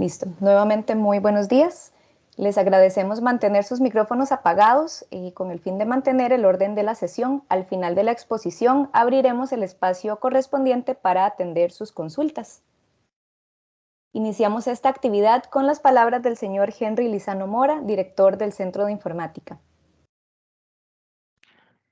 Listo. Nuevamente, muy buenos días. Les agradecemos mantener sus micrófonos apagados y con el fin de mantener el orden de la sesión, al final de la exposición abriremos el espacio correspondiente para atender sus consultas. Iniciamos esta actividad con las palabras del señor Henry Lizano Mora, director del Centro de Informática.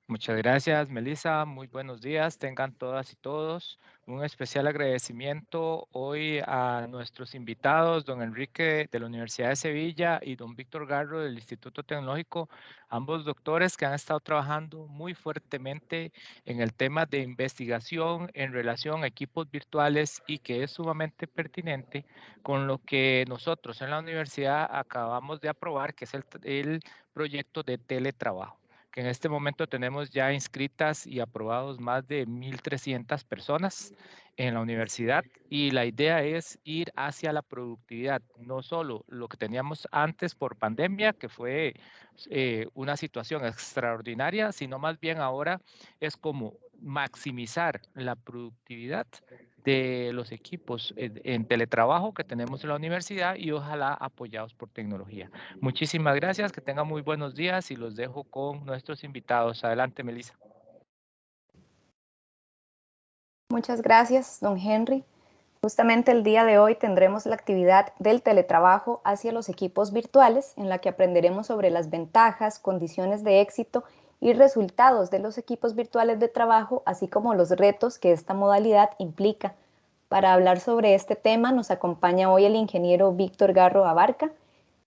Muchas gracias, Melissa. Muy buenos días. Tengan todas y todos un especial agradecimiento hoy a nuestros invitados, don Enrique de la Universidad de Sevilla y don Víctor Garro del Instituto Tecnológico, ambos doctores que han estado trabajando muy fuertemente en el tema de investigación en relación a equipos virtuales y que es sumamente pertinente con lo que nosotros en la universidad acabamos de aprobar, que es el, el proyecto de teletrabajo que en este momento tenemos ya inscritas y aprobados más de 1.300 personas en la universidad y la idea es ir hacia la productividad, no solo lo que teníamos antes por pandemia, que fue eh, una situación extraordinaria, sino más bien ahora es como maximizar la productividad de los equipos en, teletrabajo que tenemos en la universidad y ojalá apoyados por tecnología. Muchísimas gracias, que tengan muy buenos días y los dejo con nuestros invitados. Adelante, Melissa. Muchas gracias, don Henry. Justamente el día de hoy tendremos la actividad del teletrabajo hacia los equipos virtuales, en la que aprenderemos sobre las ventajas, condiciones de éxito y resultados de los equipos virtuales de trabajo, así como los retos que esta modalidad implica. Para hablar sobre este tema nos acompaña hoy el ingeniero Víctor Garro Abarca.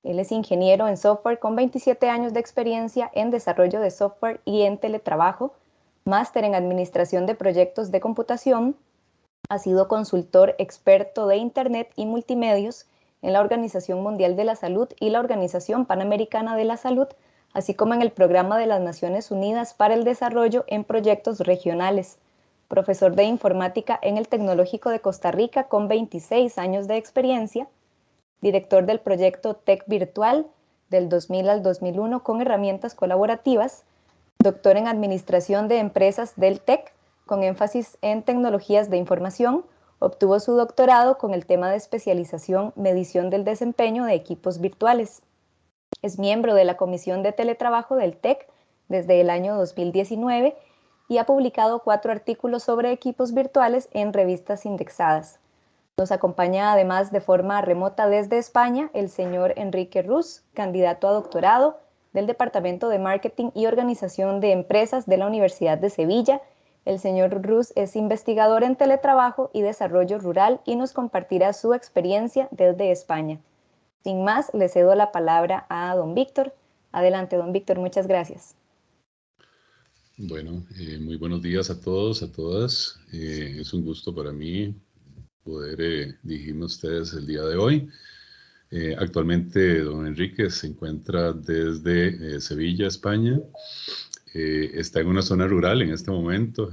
Él es ingeniero en software con 27 años de experiencia en desarrollo de software y en teletrabajo, máster en administración de proyectos de computación, ha sido consultor experto de Internet y multimedios en la Organización Mundial de la Salud y la Organización Panamericana de la Salud, así como en el Programa de las Naciones Unidas para el Desarrollo en Proyectos Regionales, profesor de informática en el Tecnológico de Costa Rica con 26 años de experiencia, director del proyecto Tech Virtual del 2000 al 2001 con herramientas colaborativas, doctor en Administración de Empresas del TEC con énfasis en tecnologías de información, obtuvo su doctorado con el tema de especialización Medición del desempeño de equipos virtuales. Es miembro de la Comisión de Teletrabajo del TEC desde el año 2019 y ha publicado cuatro artículos sobre equipos virtuales en revistas indexadas. Nos acompaña además de forma remota desde España el señor Enrique Ruz, candidato a doctorado del Departamento de Marketing y Organización de Empresas de la Universidad de Sevilla. El señor Ruz es investigador en teletrabajo y desarrollo rural y nos compartirá su experiencia desde España. Sin más, le cedo la palabra a don Víctor. Adelante, don Víctor, muchas gracias. Bueno, eh, muy buenos días a todos, a todas. Eh, es un gusto para mí poder eh, dirigirme a ustedes el día de hoy. actualmente, don Enrique se encuentra desde Sevilla, España. está en una zona rural en este momento,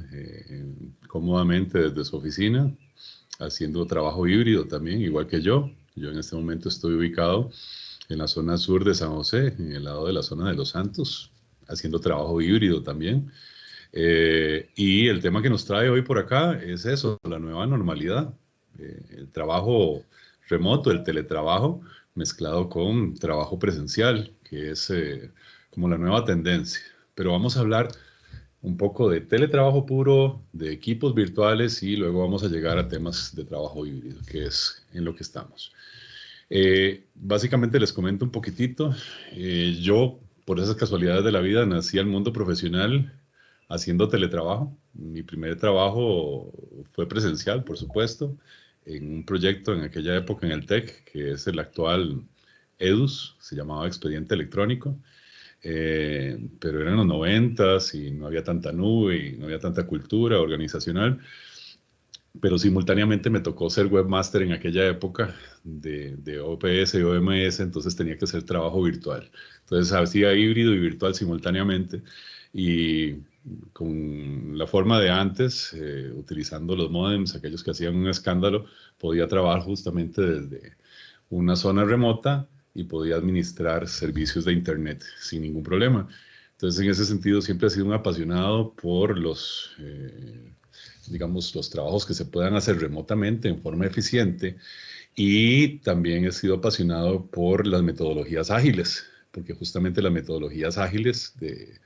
cómodamente desde su oficina, haciendo trabajo híbrido también, igual que yo. Yo en este momento estoy ubicado en la zona sur de San José, en el lado de la zona de Los Santos, haciendo trabajo híbrido también. Eh, y el tema que nos trae hoy por acá es eso, la nueva normalidad, eh, el trabajo remoto, el teletrabajo mezclado con trabajo presencial, que es eh, como la nueva tendencia. Pero vamos a hablar un poco de teletrabajo puro, de equipos virtuales y luego vamos a llegar a temas de trabajo híbrido, que es en lo que estamos. Eh, básicamente les comento un poquitito. Eh, yo, por esas casualidades de la vida, nací al mundo profesional haciendo teletrabajo. Mi primer trabajo fue presencial, por supuesto, en un proyecto en aquella época en el TEC, que es el actual EDUS, se llamaba Expediente Electrónico. Eh, pero eran los noventas y no había tanta nube y no había tanta cultura organizacional. Pero simultáneamente me tocó ser webmaster en aquella época de, de OPS y OMS, entonces tenía que hacer trabajo virtual. Entonces hacía híbrido y virtual simultáneamente y con la forma de antes, eh, utilizando los modems, aquellos que hacían un escándalo, podía trabajar justamente desde una zona remota y podía administrar servicios de Internet sin ningún problema. Entonces, en ese sentido, siempre he sido un apasionado por los, eh, digamos, los trabajos que se puedan hacer remotamente en forma eficiente y también he sido apasionado por las metodologías ágiles, porque justamente las metodologías ágiles de,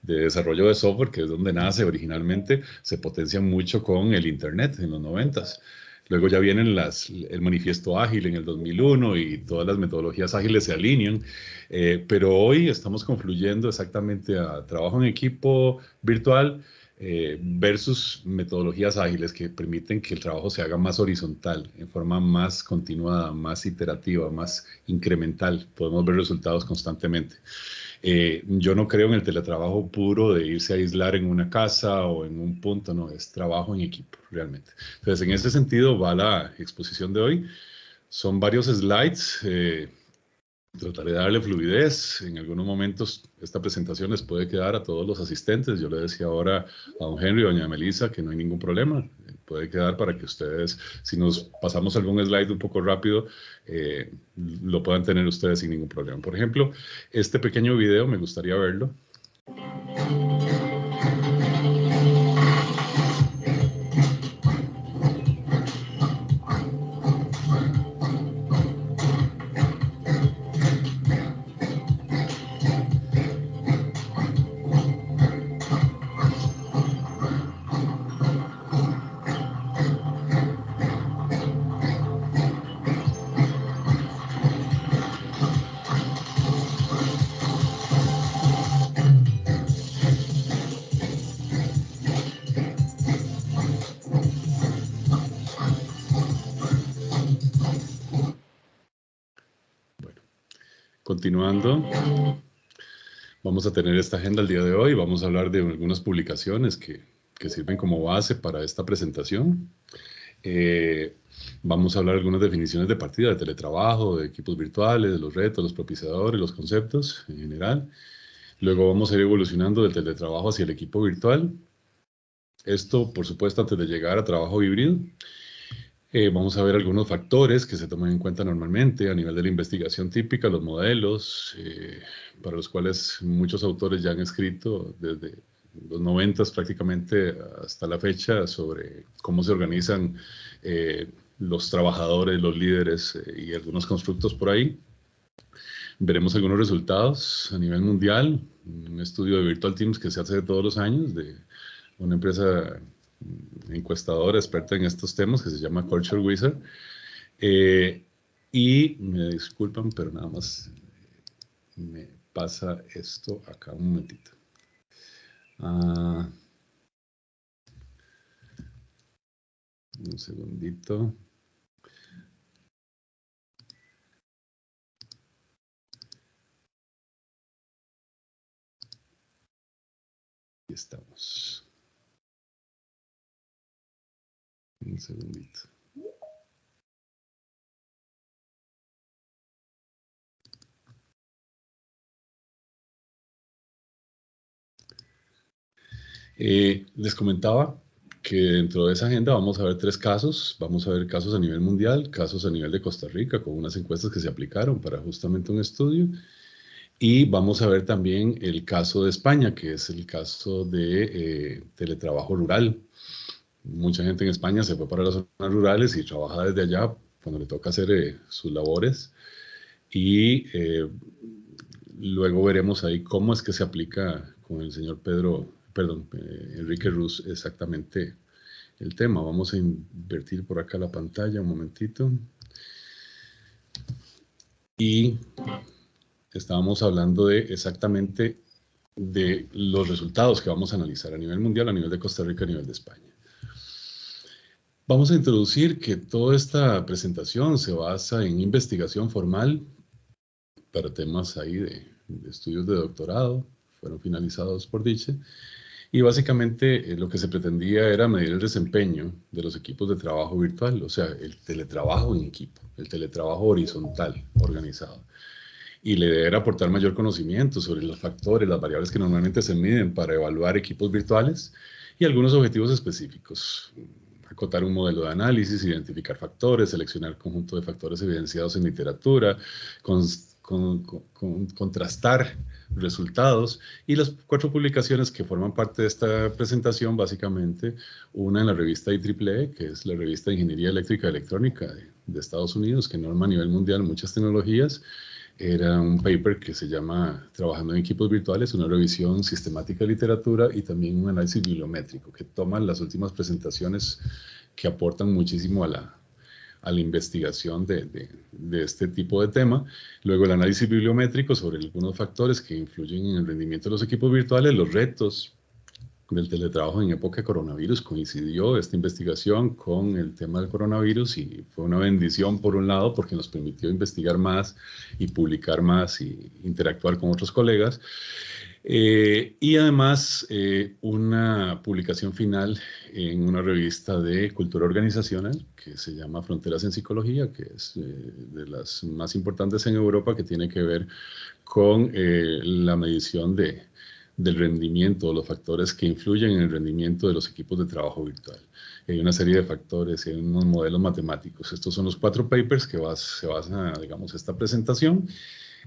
de desarrollo de software, que es donde nace originalmente, se potencian mucho con el Internet en los noventas. Luego ya vienen las, el manifiesto ágil en el 2001 y todas las metodologías ágiles se alinean, eh, pero hoy estamos confluyendo exactamente a trabajo en equipo virtual eh, versus metodologías ágiles que permiten que el trabajo se haga más horizontal, en forma más continuada, más iterativa, más incremental. Podemos ver resultados constantemente. Eh, yo no creo en el teletrabajo puro de irse a aislar en una casa o en un punto, no, es trabajo en equipo, realmente. Entonces, en ese sentido va la exposición de hoy. Son varios slides. Eh, trataré de darle fluidez. En algunos momentos esta presentación les puede quedar a todos los asistentes. Yo le decía ahora a don Henry y a doña Melissa que no hay ningún problema. Puede quedar para que ustedes, si nos pasamos algún slide un poco rápido, eh, lo puedan tener ustedes sin ningún problema. Por ejemplo, este pequeño video me gustaría verlo. Continuando, vamos a tener esta agenda el día de hoy. Vamos a hablar de algunas publicaciones que, sirven como base para esta presentación. Eh, vamos a hablar de algunas definiciones de partida, de teletrabajo, de equipos virtuales, de los retos, los propiciadores, los conceptos en general. Luego vamos a ir evolucionando del teletrabajo hacia el equipo virtual. Esto, por supuesto, antes de llegar a trabajo híbrido. Eh, vamos a ver algunos factores que se toman en cuenta normalmente a nivel de la investigación típica, los modelos, eh, para los cuales muchos autores ya han escrito desde los 90 prácticamente hasta la fecha sobre cómo se organizan eh, los trabajadores, los líderes y algunos constructos por ahí. Veremos algunos resultados a nivel mundial, un estudio de Virtual Teams que se hace todos los años de una empresa encuestadora experta en estos temas que se llama Culture Wizard. Eh, y me disculpan, pero nada más me pasa esto acá un momentito. Ah, un segundito. Aquí estamos. Un segundito. Eh, les comentaba que dentro de esa agenda vamos a ver tres casos. Vamos a ver casos a nivel mundial, casos a nivel de Costa Rica, con unas encuestas que se aplicaron para justamente un estudio. Y vamos a ver también el caso de España, que es el caso de eh, teletrabajo rural mucha gente en España se fue para las zonas rurales y trabaja desde allá cuando le toca hacer eh, sus labores. Y eh, luego veremos ahí cómo es que se aplica con el señor Pedro, perdón, eh, Enrique Ruz exactamente el tema. Vamos a invertir por acá la pantalla un momentito. Y estábamos hablando de exactamente de los resultados que vamos a analizar a nivel mundial, a nivel de Costa Rica, a nivel de España. Vamos a introducir que toda esta presentación se basa en investigación formal para temas ahí de, estudios de doctorado, fueron finalizados por Diche, y básicamente eh, lo que se pretendía era medir el desempeño de los equipos de trabajo virtual, o sea, el teletrabajo en equipo, el teletrabajo horizontal, organizado. Y la idea aportar mayor conocimiento sobre los factores, las variables que normalmente se miden para evaluar equipos virtuales y algunos objetivos específicos acotar un modelo de análisis, identificar factores, seleccionar conjunto de factores evidenciados en literatura, contrastar resultados y las cuatro publicaciones que forman parte de esta presentación, básicamente, una en la revista IEEE, que es la revista de Ingeniería Eléctrica y Electrónica de, de Estados Unidos, que norma a nivel mundial muchas tecnologías. Era un paper que se llama Trabajando en equipos virtuales, una revisión sistemática de literatura y también un análisis bibliométrico que toma las últimas presentaciones que aportan muchísimo a la, a la investigación de, de, de, este tipo de tema. Luego el análisis bibliométrico sobre algunos factores que influyen en el rendimiento de los equipos virtuales, los retos del teletrabajo en época de coronavirus. Coincidió esta investigación con el tema del coronavirus y fue una bendición por un lado porque nos permitió investigar más y publicar más y interactuar con otros colegas. Eh, y además eh, una publicación final en una revista de cultura organizacional que se llama Fronteras en Psicología, que es eh, de las más importantes en Europa, que tiene que ver con la medición de, del rendimiento, los factores que influyen en el rendimiento de los equipos de trabajo virtual. Hay una serie de factores hay unos modelos matemáticos. Estos son los cuatro papers que se basan, digamos, esta presentación.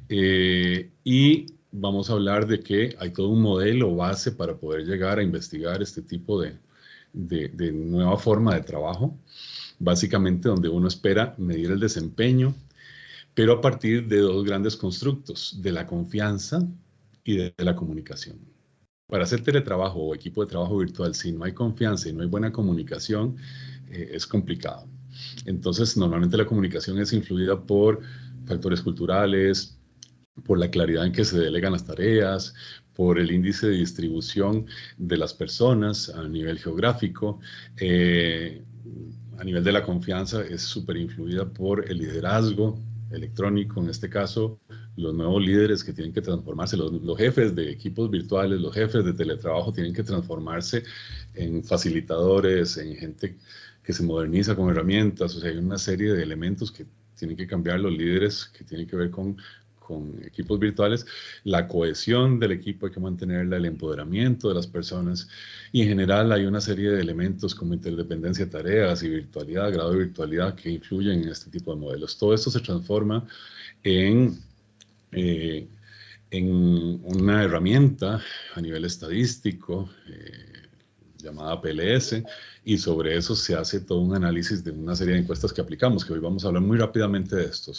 Eh, y vamos a hablar de que hay todo un modelo base para poder llegar a investigar este tipo de nueva forma de trabajo, básicamente donde uno espera medir el desempeño, pero a partir de dos grandes constructos, de la confianza y de, la comunicación. Para hacer teletrabajo o equipo de trabajo virtual, si no hay confianza y no hay buena comunicación, eh, es complicado. Entonces, normalmente la comunicación es influida por factores culturales, por la claridad en que se delegan las tareas, por el índice de distribución de las personas a nivel geográfico. Eh, a nivel de la confianza es súper influida por el liderazgo electrónico, en este caso, los nuevos líderes que tienen que transformarse, los, los, jefes de equipos virtuales, los jefes de teletrabajo tienen que transformarse en facilitadores, en gente que se moderniza con herramientas, o sea, hay una serie de elementos que tienen que cambiar los líderes que tienen que ver con con equipos virtuales, la cohesión del equipo hay que mantenerla, el empoderamiento de las personas y en general hay una serie de elementos como interdependencia de tareas y virtualidad, grado de virtualidad que influyen en este tipo de modelos. Todo esto se transforma en, eh, en una herramienta a nivel estadístico, eh, llamada PLS, y sobre eso se hace todo un análisis de una serie de encuestas que aplicamos, que hoy vamos a hablar muy rápidamente de esto.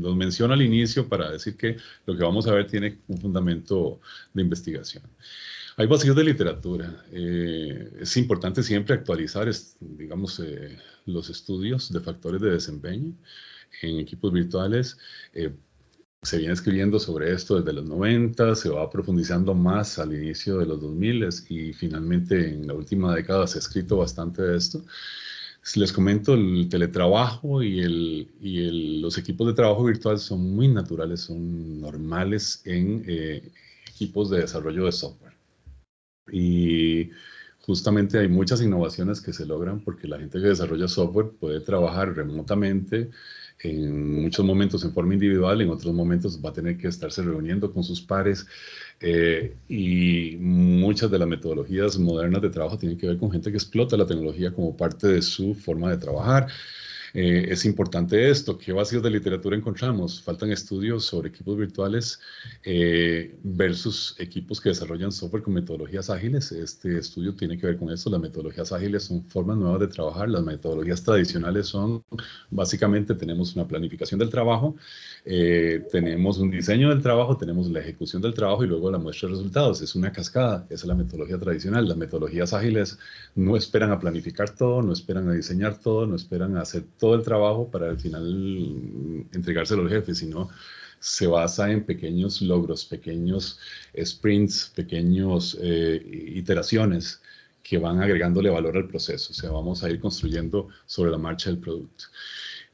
los menciono al inicio para decir que lo que vamos a ver tiene un fundamento de investigación. Hay vacíos de literatura. Eh, es importante siempre actualizar, digamos, eh, los estudios de factores de desempeño en equipos virtuales. Eh, se viene escribiendo sobre esto desde los 90, se va profundizando más al inicio de los 2000 y finalmente en la última década se ha escrito bastante de esto. Les comento, el teletrabajo y, los equipos de trabajo virtual son muy naturales, son normales en eh, equipos de desarrollo de software. Y justamente hay muchas innovaciones que se logran porque la gente que desarrolla software puede trabajar remotamente, en muchos momentos en forma individual, en otros momentos va a tener que estarse reuniendo con sus pares eh, y muchas de las metodologías modernas de trabajo tienen que ver con gente que explota la tecnología como parte de su forma de trabajar. Eh, es importante esto. ¿Qué vacíos de literatura encontramos? Faltan estudios sobre equipos virtuales eh, versus equipos que desarrollan software con metodologías ágiles. Este estudio tiene que ver con esto. Las metodologías ágiles son formas nuevas de trabajar. Las metodologías tradicionales son, básicamente, tenemos una planificación del trabajo, eh, tenemos un diseño del trabajo, tenemos la ejecución del trabajo y luego la muestra de resultados. Es una cascada. Esa es la metodología tradicional. Las metodologías ágiles no esperan a planificar todo, no esperan a diseñar todo, no esperan a hacer todo todo el trabajo para al final entregárselo al jefe, sino se basa en pequeños logros, pequeños sprints, pequeños eh, iteraciones que van agregándole valor al proceso. O sea, vamos a ir construyendo sobre la marcha del producto.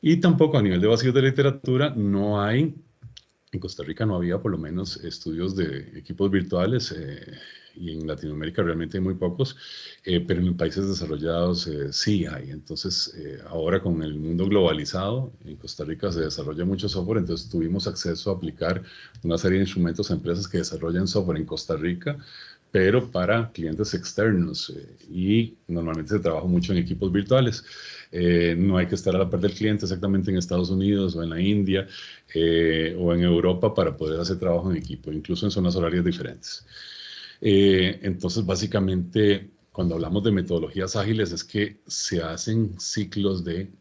Y tampoco a nivel de vacíos de literatura no hay, en Costa Rica no había por lo menos estudios de equipos virtuales. Eh, y en Latinoamérica realmente hay muy pocos, eh, pero en países desarrollados eh, sí hay. Entonces, eh, ahora con el mundo globalizado, en Costa Rica se desarrolla mucho software, entonces tuvimos acceso a aplicar una serie de instrumentos a empresas que desarrollan software en Costa Rica, pero para clientes externos y normalmente se trabaja mucho en equipos virtuales. no hay que estar a la par del cliente exactamente en Estados Unidos o en la India o en Europa para poder hacer trabajo en equipo, incluso en zonas horarias diferentes. Eh, entonces, básicamente, cuando hablamos de metodologías ágiles es que se hacen ciclos de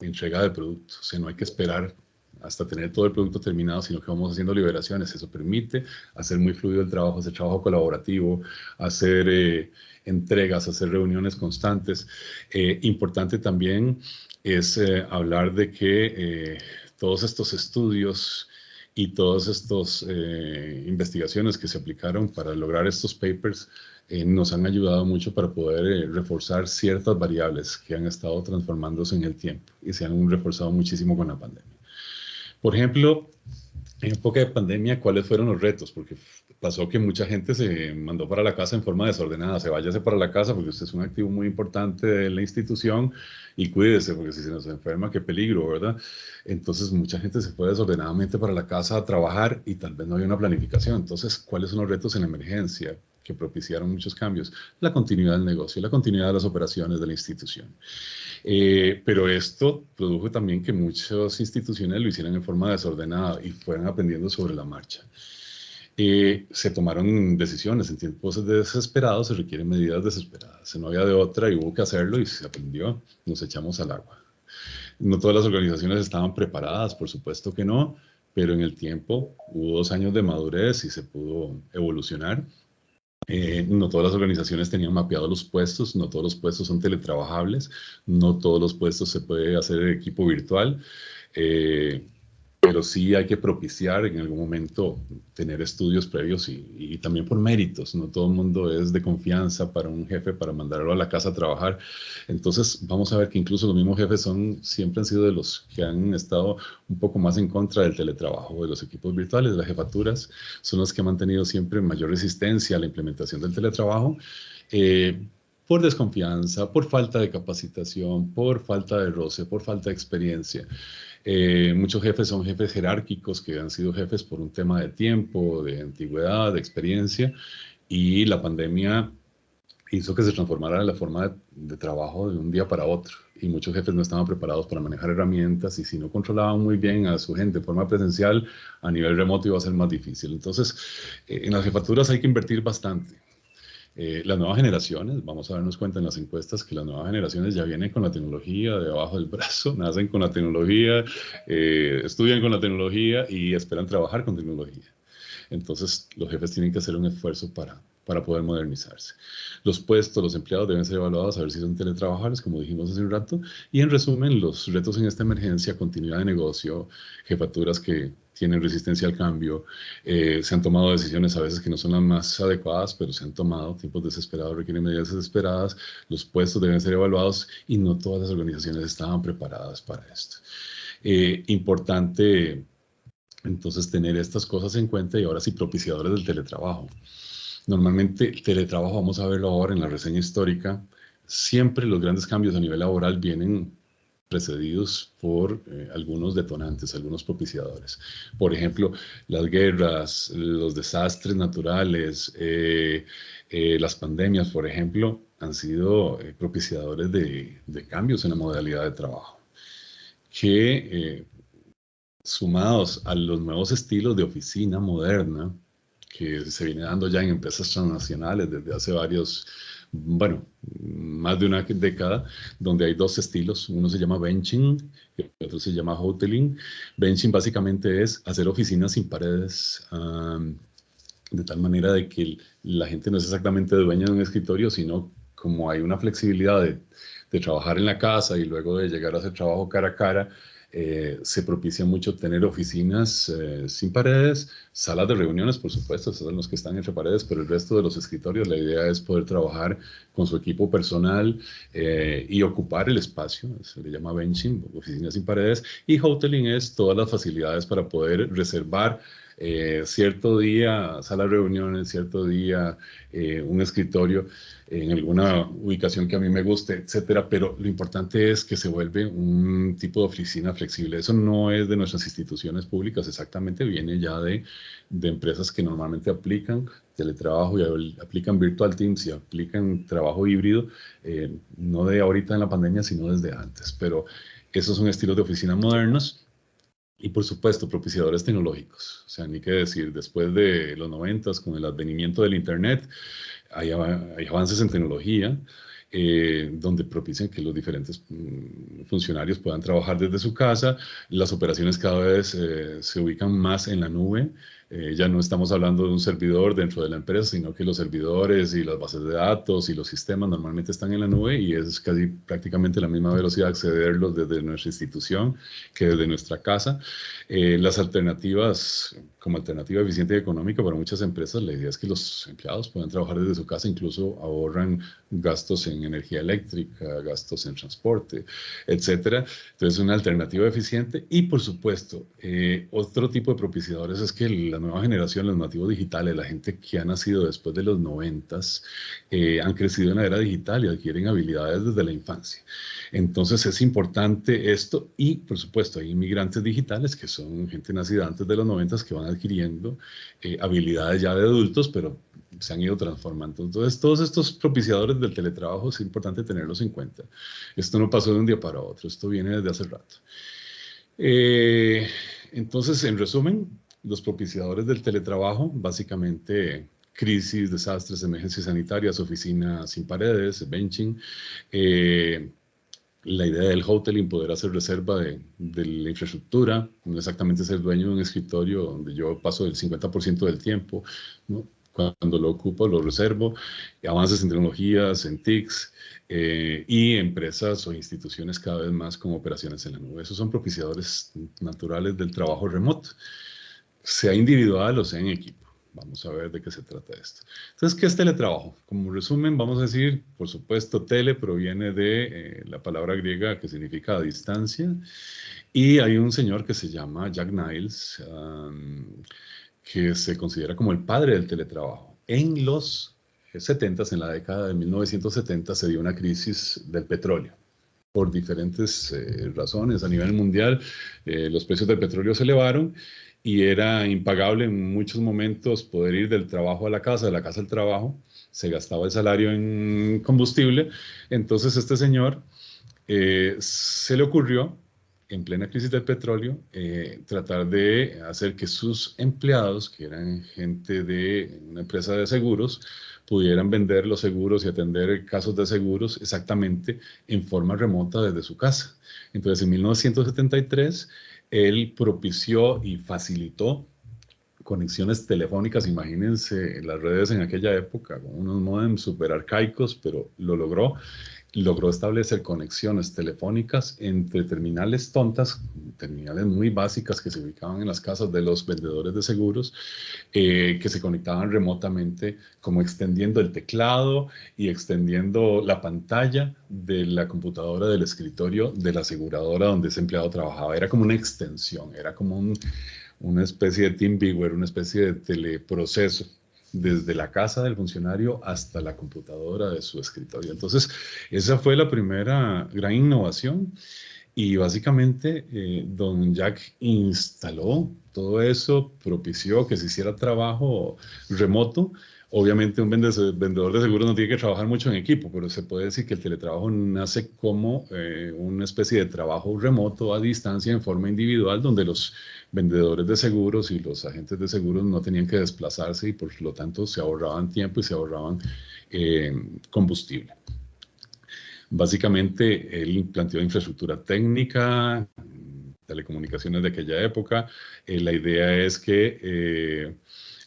entrega de productos. O sea, no hay que esperar hasta tener todo el producto terminado, sino que vamos haciendo liberaciones. Eso permite hacer muy fluido el trabajo, hacer trabajo colaborativo, hacer eh, entregas, hacer reuniones constantes. Eh, importante también es eh, hablar de que todos estos estudios y todas estas investigaciones que se aplicaron para lograr estos papers nos han ayudado mucho para poder reforzar ciertas variables que han estado transformándose en el tiempo y se han reforzado muchísimo con la pandemia. Por ejemplo, en época de pandemia, ¿cuáles fueron los retos? Porque pasó que mucha gente se mandó para la casa en forma desordenada. Se váyase para la casa porque usted es un activo muy importante de la institución y cuídese porque si se nos enferma, qué peligro, ¿verdad? Entonces mucha gente se fue desordenadamente para la casa a trabajar y tal vez no había una planificación. Entonces, ¿cuáles son los retos en la emergencia? Que propiciaron muchos cambios, la continuidad del negocio, la continuidad de las operaciones de la institución. Eh, pero esto produjo también que muchas instituciones lo hicieran en forma desordenada y fueran aprendiendo sobre la marcha. Eh, se tomaron decisiones en tiempos desesperados, se requieren medidas desesperadas. No había de otra y hubo que hacerlo y se aprendió, nos echamos al agua. No todas las organizaciones estaban preparadas, por supuesto que no, pero en el tiempo hubo dos años de madurez y se pudo evolucionar eh, no todas las organizaciones tenían mapeados los puestos, no todos los puestos son teletrabajables, no todos los puestos se puede hacer en equipo virtual. Eh, pero sí hay que propiciar en algún momento tener estudios previos y, también por méritos. No todo el mundo es de confianza para un jefe para mandarlo a la casa a trabajar. Entonces vamos a ver que incluso los mismos jefes son, siempre han sido de los que han estado un poco más en contra del teletrabajo, de los equipos virtuales, de las jefaturas, son los que han mantenido siempre mayor resistencia a la implementación del teletrabajo. Eh, por desconfianza, por falta de capacitación, por falta de roce, por falta de experiencia. Eh, muchos jefes son jefes jerárquicos que han sido jefes por un tema de tiempo, de antigüedad, de experiencia, y la pandemia hizo que se transformara la forma de, trabajo de un día para otro. Y muchos jefes no estaban preparados para manejar herramientas y si no controlaban muy bien a su gente de forma presencial, a nivel remoto iba a ser más difícil. Entonces, eh, en las jefaturas hay que invertir bastante. Eh, las nuevas generaciones, vamos a darnos cuenta en las encuestas que las nuevas generaciones ya vienen con la tecnología debajo del brazo, nacen con la tecnología, eh, estudian con la tecnología y esperan trabajar con tecnología. Entonces, los jefes tienen que hacer un esfuerzo para, para poder modernizarse. Los puestos, los empleados deben ser evaluados a ver si son teletrabajables, como dijimos hace un rato. Y en resumen, los retos en esta emergencia, continuidad de negocio, jefaturas que tienen resistencia al cambio, eh, se han tomado decisiones a veces que no son las más adecuadas, pero se han tomado, tiempos desesperados requieren medidas desesperadas, los puestos deben ser evaluados y no todas las organizaciones estaban preparadas para esto. Eh, importante entonces tener estas cosas en cuenta y ahora sí propiciadores del teletrabajo. Normalmente teletrabajo, vamos a verlo ahora en la reseña histórica, siempre los grandes cambios a nivel laboral vienen precedidos por eh, algunos detonantes, algunos propiciadores. Por ejemplo, las guerras, los desastres naturales, eh, eh, las pandemias, por ejemplo, han sido propiciadores de, de, cambios en la modalidad de trabajo, que sumados a los nuevos estilos de oficina moderna, que se viene dando ya en empresas transnacionales desde hace varios, bueno, más de una década, donde hay dos estilos. Uno se llama benching y otro se llama hoteling. Benching básicamente es hacer oficinas sin paredes, de tal manera de que la gente no es exactamente dueña de un escritorio, sino como hay una flexibilidad de, de trabajar en la casa y luego de llegar a hacer trabajo cara a cara, eh, se propicia mucho tener oficinas eh, sin paredes, salas de reuniones, por supuesto, son los que están entre paredes, pero el resto de los escritorios, la idea es poder trabajar con su equipo personal eh, y ocupar el espacio, se le llama benching, oficinas sin paredes, y hoteling es todas las facilidades para poder reservar cierto día sala de reuniones, cierto día un escritorio en alguna ubicación que a mí me guste, etcétera, pero lo importante es que se vuelve un tipo de oficina flexible. Eso no es de nuestras instituciones públicas, exactamente viene ya de, de empresas que normalmente aplican teletrabajo y aplican virtual teams y aplican trabajo híbrido, eh, no de ahorita en la pandemia, sino desde antes. Pero esos son estilos de oficina modernos y por supuesto, propiciadores tecnológicos. O sea, ni que decir, después de los 90 con el advenimiento del Internet, hay, avances en tecnología eh, donde propician que los diferentes mm, funcionarios puedan trabajar desde su casa. Las operaciones cada vez eh, se ubican más en la nube. Eh, ya no estamos hablando de un servidor dentro de la empresa, sino que los servidores y las bases de datos y los sistemas normalmente están en la nube y es casi prácticamente la misma velocidad de accederlos desde nuestra institución que desde nuestra casa. Eh, las alternativas, como alternativa eficiente y económica para muchas empresas, la idea es que los empleados puedan trabajar desde su casa, incluso ahorran gastos en energía eléctrica, gastos en transporte, etcétera. Entonces, una alternativa eficiente y, por supuesto, eh, otro tipo de propiciadores es que la nueva generación, los nativos digitales, la gente que ha nacido después de los noventas, eh, han crecido en la era digital y adquieren habilidades desde la infancia. Entonces es importante esto y, por supuesto, hay inmigrantes digitales que son gente nacida antes de los noventas que van adquiriendo eh, habilidades ya de adultos, pero se han ido transformando. Entonces, todos estos propiciadores del teletrabajo es importante tenerlos en cuenta. Esto no pasó de un día para otro, esto viene desde hace rato. Eh, entonces, en resumen, los propiciadores del teletrabajo, básicamente crisis, desastres, emergencias sanitarias, oficinas sin paredes, benching, eh, la idea del hoteling, poder hacer reserva de, la infraestructura, no exactamente ser dueño de un escritorio donde yo paso el 50% del tiempo, cuando lo ocupo lo reservo, avances en tecnologías, en TICs, eh, y empresas o instituciones cada vez más con operaciones en la nube. Esos son propiciadores naturales del trabajo remoto sea individual o sea en equipo. Vamos a ver de qué se trata esto. Entonces, ¿qué es teletrabajo? Como resumen, vamos a decir, por supuesto, tele proviene de eh, la palabra griega que significa distancia. Y hay un señor que se llama Jack Niles, que se considera como el padre del teletrabajo. En los 70, en la década de 1970, se dio una crisis del petróleo por diferentes eh, razones a nivel mundial. Eh, los precios del petróleo se elevaron y era impagable en muchos momentos poder ir del trabajo a la casa, de la casa al trabajo, se gastaba el salario en combustible, entonces este señor eh, se le ocurrió, en plena crisis del petróleo, eh, tratar de hacer que sus empleados, que eran gente de una empresa de seguros, pudieran vender los seguros y atender casos de seguros exactamente en forma remota desde su casa. Entonces, en 1973, él propició y facilitó conexiones telefónicas, imagínense las redes en aquella época, con unos modems super arcaicos, pero lo logró logró establecer conexiones telefónicas entre terminales tontas, terminales muy básicas que se ubicaban en las casas de los vendedores de seguros, eh, que se conectaban remotamente, como extendiendo el teclado y extendiendo la pantalla de la computadora del escritorio de la aseguradora donde ese empleado trabajaba. Era como una extensión, era como una especie de TeamViewer, una especie de teleproceso desde la casa del funcionario hasta la computadora de su escritorio. Entonces, esa fue la primera gran innovación y básicamente eh, don Jack instaló todo eso, propició que se hiciera trabajo remoto Obviamente un vendedor de seguros no tiene que trabajar mucho en equipo, pero se puede decir que el teletrabajo nace como eh, una especie de trabajo remoto a distancia en forma individual, donde los vendedores de seguros y los agentes de seguros no tenían que desplazarse y por lo tanto se ahorraban tiempo y se ahorraban eh, combustible. Básicamente él planteó infraestructura técnica, telecomunicaciones de aquella época. Eh, la idea es que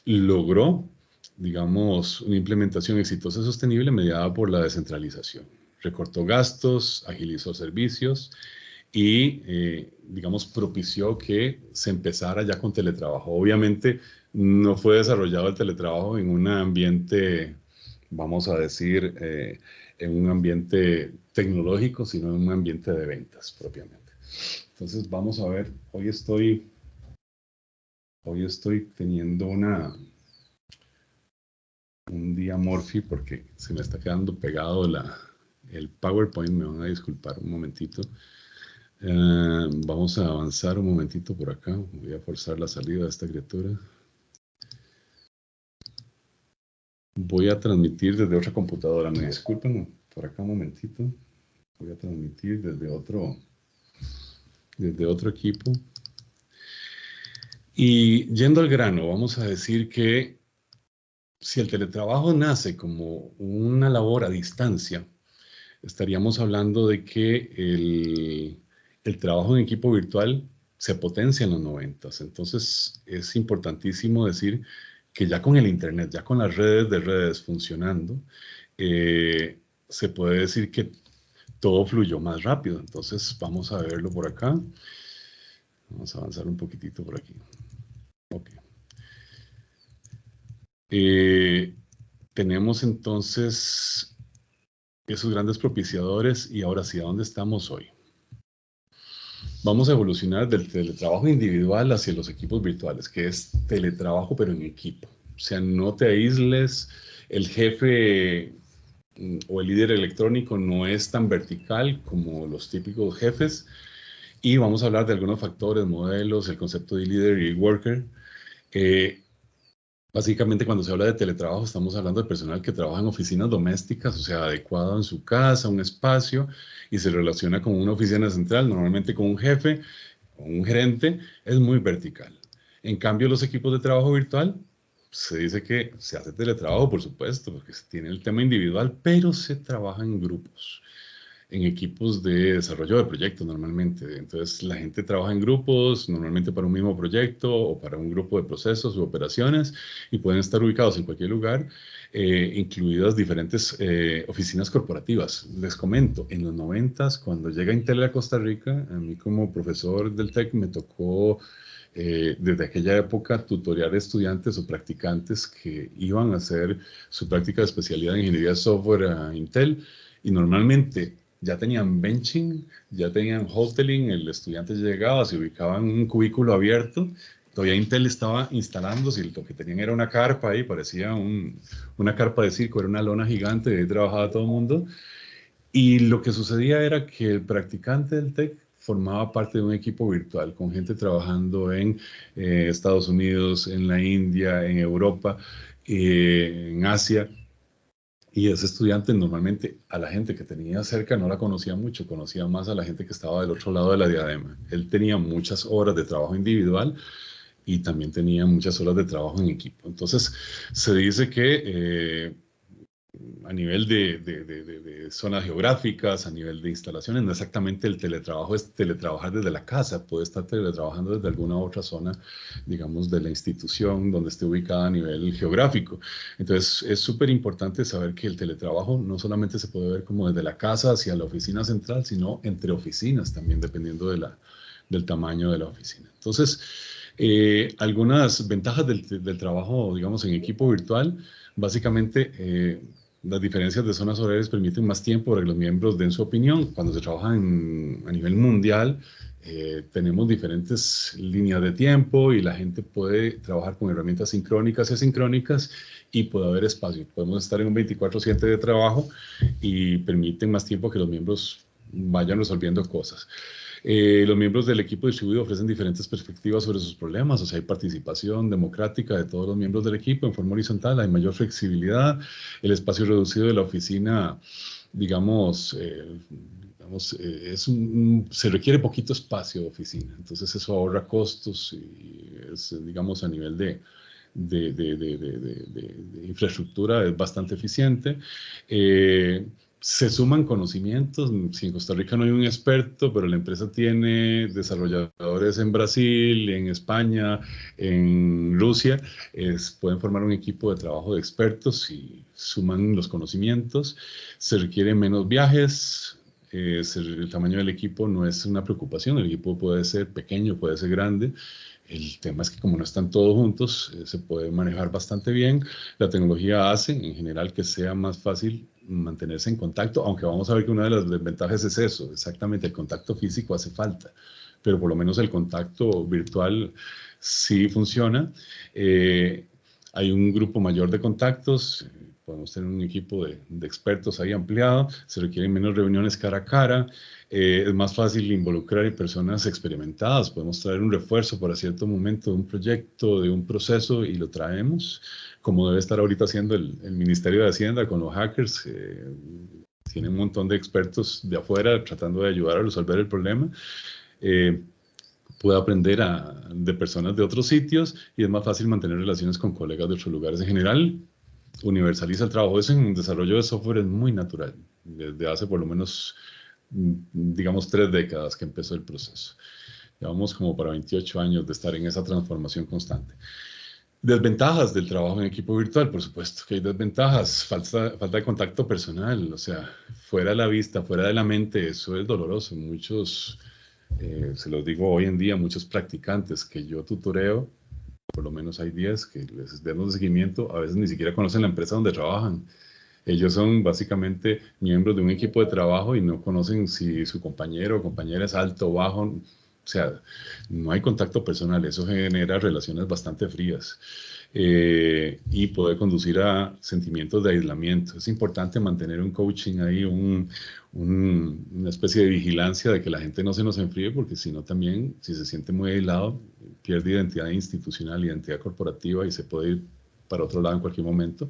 logró digamos, una implementación exitosa y sostenible mediada por la descentralización. Recortó gastos, agilizó servicios y, eh, digamos, propició que se empezara ya con teletrabajo. Obviamente no fue desarrollado el teletrabajo en un ambiente, vamos a decir, eh, en un ambiente tecnológico, sino en un ambiente de ventas propiamente. Entonces vamos a ver, hoy estoy, hoy estoy teniendo una, un día Morphy porque se me está quedando pegado la, el PowerPoint, me van a disculpar un momentito. Eh, vamos a avanzar un momentito por acá, voy a forzar la salida de esta criatura. Voy a transmitir desde otra computadora, me disculpen por acá un momentito. Voy a transmitir desde otro, desde otro equipo. Y yendo al grano, vamos a decir que si el teletrabajo nace como una labor a distancia, estaríamos hablando de que el, el trabajo en equipo virtual se potencia en los 90. Entonces es importantísimo decir que ya con el Internet, ya con las redes de redes funcionando, eh, se puede decir que todo fluyó más rápido. Entonces vamos a verlo por acá. Vamos a avanzar un poquitito por aquí. Ok. Eh, tenemos entonces esos grandes propiciadores y ahora sí, ¿a dónde estamos hoy? Vamos a evolucionar del teletrabajo individual hacia los equipos virtuales, que es teletrabajo pero en equipo. O sea, no te aísles, el jefe mm, o el líder electrónico no es tan vertical como los típicos jefes. Y vamos a hablar de algunos factores, modelos, el concepto de líder y worker. Eh, Básicamente cuando se habla de teletrabajo estamos hablando de personal que trabaja en oficinas domésticas, o sea, adecuado en su casa, un espacio, y se relaciona con una oficina central, normalmente con un jefe o un gerente, es muy vertical. En cambio, los equipos de trabajo virtual, se dice que se hace teletrabajo, por supuesto, porque se tiene el tema individual, pero se trabaja en grupos en equipos de desarrollo de proyectos normalmente. Entonces la gente trabaja en grupos, normalmente para un mismo proyecto o para un grupo de procesos u operaciones y pueden estar ubicados en cualquier lugar, eh, incluidas diferentes eh, oficinas corporativas. Les comento, en los 90 cuando llega Intel a Costa Rica, a mí como profesor del TEC me tocó eh, desde aquella época tutoriar estudiantes o practicantes que iban a hacer su práctica de especialidad en ingeniería de software a Intel y normalmente ya tenían benching, ya tenían hoteling, el estudiante llegaba, se ubicaba en un cubículo abierto, todavía Intel estaba instalándose y lo que tenían era una carpa ahí, parecía una carpa de circo, era una lona gigante, ahí trabajaba todo el mundo. Y lo que sucedía era que el practicante del TEC formaba parte de un equipo virtual con gente trabajando en eh, Estados Unidos, en la India, en Europa, eh, en Asia, y ese estudiante normalmente a la gente que tenía cerca no la conocía mucho, conocía más a la gente que estaba del otro lado de la diadema. Él tenía muchas horas de trabajo individual y también tenía muchas horas de trabajo en equipo. Entonces, se dice que eh, a nivel de, zonas geográficas, a nivel de instalaciones, no exactamente el teletrabajo es teletrabajar desde la casa, puede estar teletrabajando desde alguna otra zona, digamos, de la institución donde esté ubicada a nivel geográfico. Entonces, es súper importante saber que el teletrabajo no solamente se puede ver como desde la casa hacia la oficina central, sino entre oficinas también, dependiendo de la, del tamaño de la oficina. Entonces, eh, algunas ventajas del, del, trabajo, digamos, en equipo virtual, básicamente... Eh, las diferencias de zonas horarias permiten más tiempo para que los miembros den su opinión. Cuando se trabaja a nivel mundial, eh, tenemos diferentes líneas de tiempo y la gente puede trabajar con herramientas sincrónicas y asincrónicas y puede haber espacio. Podemos estar en un 24-7 de trabajo y permiten más tiempo que los miembros vayan resolviendo cosas. Eh, los miembros del equipo distribuido ofrecen diferentes perspectivas sobre sus problemas, o sea, hay participación democrática de todos los miembros del equipo en forma horizontal, hay mayor flexibilidad, el espacio reducido de la oficina, digamos, eh, eh, es un, se requiere poquito espacio de oficina, entonces eso ahorra costos y es, digamos, a nivel de, de, de, de, infraestructura es bastante eficiente. Eh, se suman conocimientos. Si en Costa Rica no hay un experto, pero la empresa tiene desarrolladores en Brasil, en España, en Rusia, pueden formar un equipo de trabajo de expertos y suman los conocimientos. Se requieren menos viajes. El tamaño del equipo no es una preocupación. El equipo puede ser pequeño, puede ser grande. El tema es que como no están todos juntos, eh, se puede manejar bastante bien. La tecnología hace en general que sea más fácil mantenerse en contacto, aunque vamos a ver que una de las desventajas es eso, exactamente, el contacto físico hace falta, pero por lo menos el contacto virtual sí funciona. Eh, hay un grupo mayor de contactos, podemos tener un equipo de, expertos ahí ampliado, se requieren menos reuniones cara a cara, eh, es más fácil involucrar a personas experimentadas, podemos traer un refuerzo para cierto momento de un proyecto, de un proceso y lo traemos como debe estar ahorita haciendo el, Ministerio de Hacienda con los hackers. Eh, tiene un montón de expertos de afuera tratando de ayudar a resolver el problema. Eh, puede aprender de personas de otros sitios y es más fácil mantener relaciones con colegas de otros lugares. En general, universaliza el trabajo. Eso en desarrollo de software muy natural. desde hace por lo menos, mm, digamos, tres décadas que empezó el proceso. Llevamos como para 28 años de estar en esa transformación constante. Desventajas del trabajo en equipo virtual, por supuesto que hay desventajas, falta, falta de contacto personal, o sea, fuera de la vista, fuera de la mente, eso es doloroso. Muchos, eh, se los digo hoy en día, muchos practicantes que yo tutoreo, por lo menos hay 10 que les damos seguimiento, a veces ni siquiera conocen la empresa donde trabajan. Ellos son básicamente miembros de un equipo de trabajo y no conocen si su compañero o compañera es alto o bajo, o sea, no hay contacto personal, eso genera relaciones bastante frías eh, y puede conducir a sentimientos de aislamiento. Es importante mantener un coaching ahí, una especie de vigilancia de que la gente no se nos enfríe, porque si no también, si se siente muy aislado, pierde identidad institucional, identidad corporativa y se puede ir para otro lado en cualquier momento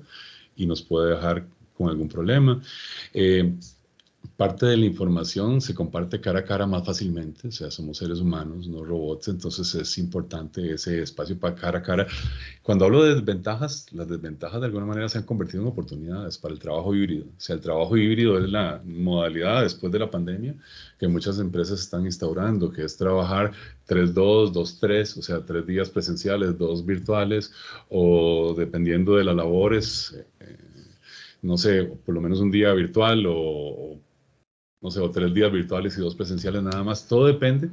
y nos puede dejar con algún problema. Eh, parte de la información se comparte cara a cara más fácilmente, o sea, somos seres humanos, no robots, entonces es importante ese espacio para cara a cara. Cuando hablo de desventajas, las desventajas de alguna manera se han convertido en oportunidades para el trabajo híbrido. O sea, el trabajo híbrido es la modalidad después de la pandemia que muchas empresas están instaurando, que es trabajar 3-2, 2-3, o sea, tres días presenciales, dos virtuales, o dependiendo de las labores, eh, no sé, por lo menos un día virtual o no sé, o tres días virtuales y dos presenciales nada más, todo depende.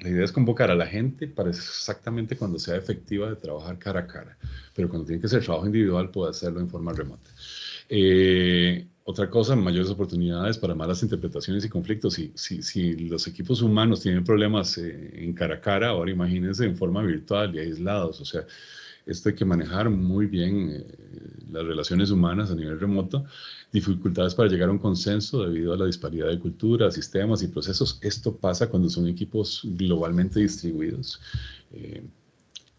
La idea es convocar a la gente para exactamente cuando sea efectiva de trabajar cara a cara, pero cuando tiene que ser trabajo individual puede hacerlo en forma remota. Eh, otra cosa, mayores oportunidades para malas interpretaciones y conflictos. Si, si, si los equipos humanos tienen problemas eh, en cara a cara, ahora imagínense en forma virtual y aislados. O sea, esto hay que manejar muy bien eh, las relaciones humanas a nivel remoto, dificultades para llegar a un consenso debido a la disparidad de cultura, sistemas y procesos. Esto pasa cuando son equipos globalmente distribuidos. Eh,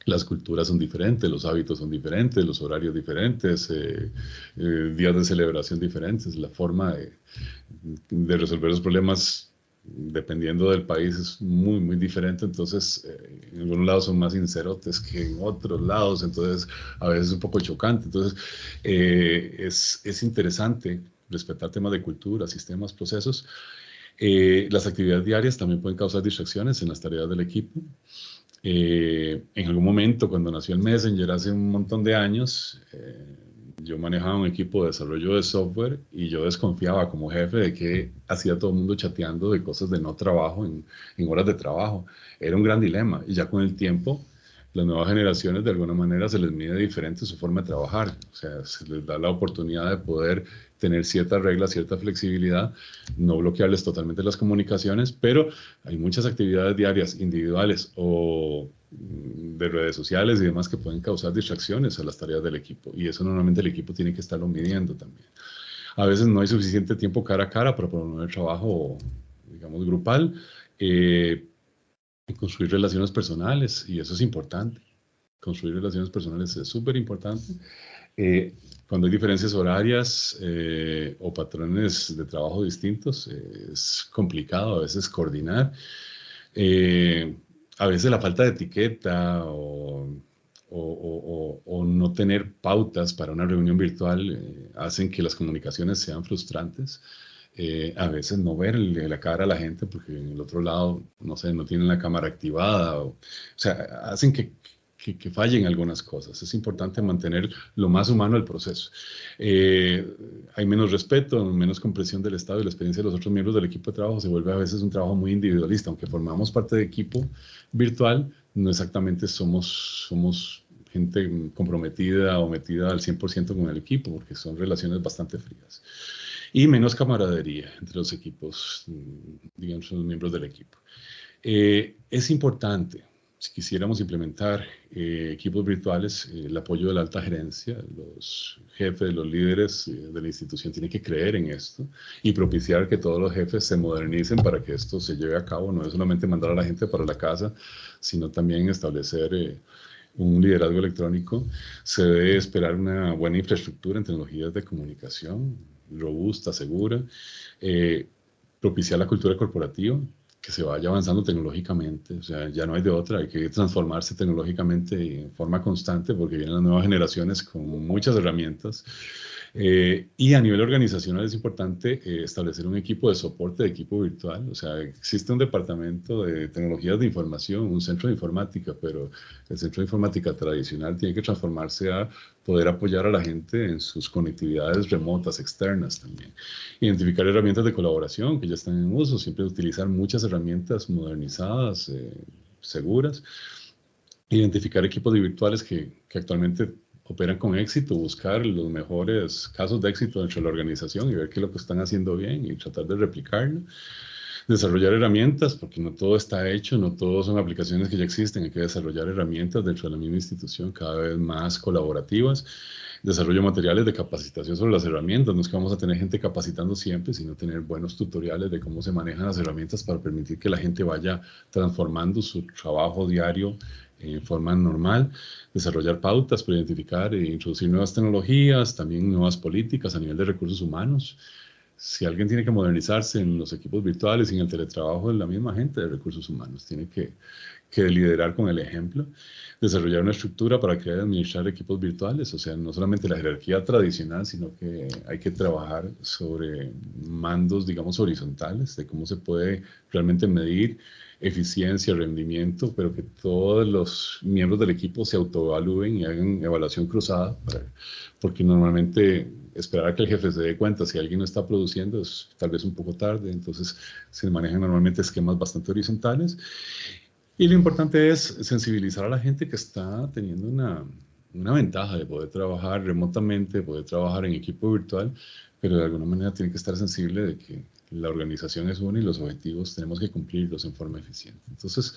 las culturas son diferentes, los hábitos son diferentes, los horarios diferentes, eh, días de celebración diferentes, la forma de, de resolver los problemas dependiendo del país es muy, muy diferente, entonces eh, en algunos lados son más sincerotes que en otros lados, entonces a veces es un poco chocante, entonces eh, es, es, interesante respetar temas de cultura, sistemas, procesos. Eh, las actividades diarias también pueden causar distracciones en las tareas del equipo. en algún momento, cuando nació el Messenger hace un montón de años, yo manejaba un equipo de desarrollo de software y yo desconfiaba como jefe de que hacía todo el mundo chateando de cosas de no trabajo en, en, horas de trabajo. Era un gran dilema y ya con el tiempo las nuevas generaciones de alguna manera se les mide diferente su forma de trabajar. O sea, se les da la oportunidad de poder tener ciertas reglas, cierta flexibilidad, no bloquearles totalmente las comunicaciones, pero hay muchas actividades diarias, individuales o de redes sociales y demás que pueden causar distracciones a las tareas del equipo y eso normalmente el equipo tiene que estarlo midiendo también. A veces no hay suficiente tiempo cara a cara para promover trabajo, digamos, grupal. Eh, construir relaciones personales, y eso es importante. Construir relaciones personales es súper importante. Eh, cuando hay diferencias horarias eh, o patrones de trabajo distintos, es complicado a veces coordinar. Eh, a veces la falta de etiqueta o, o, o, no tener pautas para una reunión virtual hacen que las comunicaciones sean frustrantes. Eh, a veces no ver la cara a la gente porque en el otro lado, no sé, no tienen la cámara activada, o, sea, hacen que, que, fallen algunas cosas. Es importante mantener lo más humano el proceso. Eh, hay menos respeto, menos comprensión del Estado y la experiencia de los otros miembros del equipo de trabajo se vuelve a veces un trabajo muy individualista, aunque formamos parte de equipo virtual, no exactamente somos, somos gente comprometida o metida al 100% con el equipo, porque son relaciones bastante frías y menos camaradería entre los equipos, mm, digamos, los miembros del equipo. Eh, es importante, si quisiéramos implementar eh, equipos virtuales, eh, el apoyo de la alta gerencia, los jefes, los líderes de la institución tienen que creer en esto y propiciar que todos los jefes se modernicen para que esto se lleve a cabo. No es solamente mandar a la gente para la casa, sino también establecer un liderazgo electrónico. Se debe esperar una buena infraestructura en tecnologías de comunicación, robusta, segura, eh, propiciar la cultura corporativa, que se vaya avanzando tecnológicamente, o sea, ya no hay de otra, hay que transformarse tecnológicamente en forma constante porque vienen las nuevas generaciones con muchas herramientas. Eh, y a nivel organizacional es importante eh, establecer un equipo de soporte de equipo virtual. O sea, existe un departamento de tecnologías de información, un centro de informática, pero el centro de informática tradicional tiene que transformarse a poder apoyar a la gente en sus conectividades remotas, externas también. Identificar herramientas de colaboración que ya están en uso, siempre utilizar muchas herramientas modernizadas, eh, seguras. Identificar equipos virtuales que, que actualmente operan con éxito, buscar los mejores casos de éxito dentro de la organización y ver qué es lo que están haciendo bien y tratar de replicarlo. Desarrollar herramientas, porque no todo está hecho, no todo son aplicaciones que ya existen, hay que desarrollar herramientas dentro de la misma institución cada vez más colaborativas. Desarrollo materiales de capacitación sobre las herramientas, no es que vamos a tener gente capacitando siempre, sino tener buenos tutoriales de cómo se manejan las herramientas para permitir que la gente vaya transformando su trabajo diario en forma normal, desarrollar pautas para identificar e introducir nuevas tecnologías, también nuevas políticas a nivel de recursos humanos. Si alguien tiene que modernizarse en los equipos virtuales y en el teletrabajo, es la misma gente de recursos humanos. Tiene que, que liderar con el ejemplo, desarrollar una estructura para crear y administrar equipos virtuales, o sea, no solamente la jerarquía tradicional, sino que hay que trabajar sobre mandos, digamos, horizontales, de cómo se puede realmente medir eficiencia, rendimiento, pero que todos los miembros del equipo se autoevalúen y hagan evaluación cruzada, porque normalmente esperar a que el jefe se dé cuenta si alguien no está produciendo es tal vez un poco tarde, entonces se manejan normalmente esquemas bastante horizontales. Y lo importante es sensibilizar a la gente que está teniendo una, una ventaja de poder trabajar remotamente, de poder trabajar en equipo virtual, pero de alguna manera tiene que estar sensible de que la organización es una y los objetivos tenemos que cumplirlos en forma eficiente. Entonces,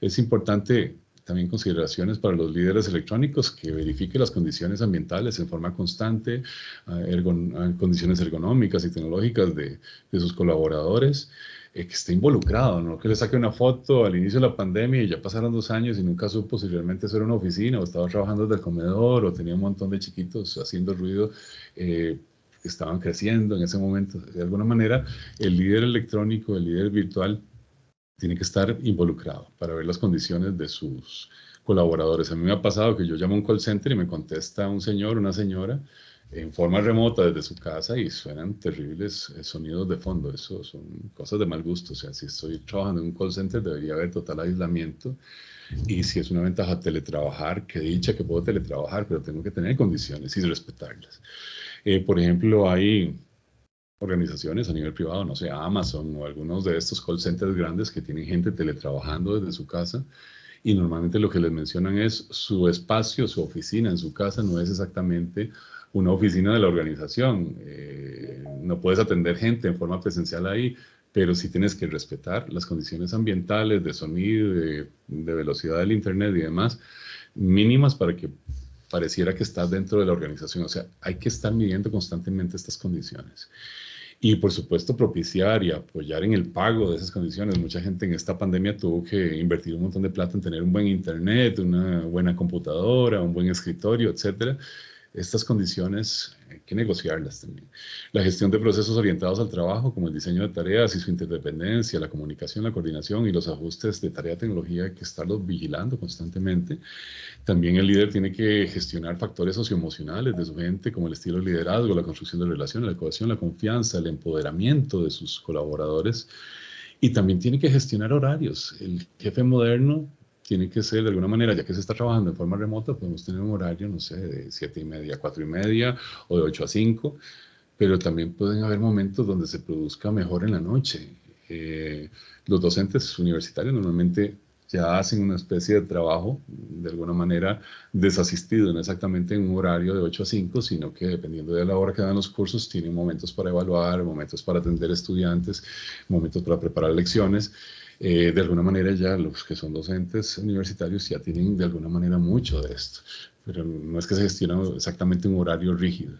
es importante también consideraciones para los líderes electrónicos que verifiquen las condiciones ambientales en forma constante, condiciones ergonómicas y tecnológicas de, de sus colaboradores, eh, que esté involucrado, no que le saque una foto al inicio de la pandemia y ya pasaron dos años y nunca supo si realmente eso era una oficina o estaba trabajando desde el comedor o tenía un montón de chiquitos haciendo ruido. Eh, estaban creciendo en ese momento. De alguna manera, el líder electrónico, el líder virtual, tiene que estar involucrado para ver las condiciones de sus colaboradores. A mí me ha pasado que yo llamo a un call center y me contesta un señor, una señora, en forma remota desde su casa y suenan terribles eh, sonidos de fondo. Eso son cosas de mal gusto. O sea, si estoy trabajando en un call center debería haber total aislamiento. Y si es una ventaja teletrabajar, que dicha que puedo teletrabajar, pero tengo que tener condiciones y respetarlas. Eh, por ejemplo, hay organizaciones a nivel privado, no sé, Amazon o algunos de estos call centers grandes que tienen gente teletrabajando desde su casa y normalmente lo que les mencionan es su espacio, su oficina en su casa no es exactamente una oficina de la organización. Eh, no puedes atender gente en forma presencial ahí, pero sí tienes que respetar las condiciones ambientales, de sonido, de, de velocidad del Internet y demás, mínimas para que pareciera que estás dentro de la organización. O sea, hay que estar midiendo constantemente estas condiciones. Y por supuesto propiciar y apoyar en el pago de esas condiciones. Mucha gente en esta pandemia tuvo que invertir un montón de plata en tener un buen internet, una buena computadora, un buen escritorio, etcétera estas condiciones hay que negociarlas también. La gestión de procesos orientados al trabajo, como el diseño de tareas y su interdependencia, la comunicación, la coordinación y los ajustes de tarea-tecnología, hay que estarlos vigilando constantemente. También el líder tiene que gestionar factores socioemocionales de su gente, como el estilo de liderazgo, la construcción de relaciones, la cohesión, la confianza, el empoderamiento de sus colaboradores. Y también tiene que gestionar horarios. El jefe moderno tiene que ser de alguna manera, ya que se está trabajando en forma remota, podemos tener un horario, no sé, de 7 y media a 4 y media o de 8 a 5, pero también pueden haber momentos donde se produzca mejor en la noche. Eh, los docentes universitarios normalmente ya hacen una especie de trabajo, de alguna manera desasistido, no exactamente en un horario de 8 a 5, sino que dependiendo de la hora que dan los cursos, tienen momentos para evaluar, momentos para atender estudiantes, momentos para preparar lecciones. Eh, de alguna manera ya los que son docentes universitarios ya tienen de alguna manera mucho de esto, pero no es que se gestione exactamente un horario rígido.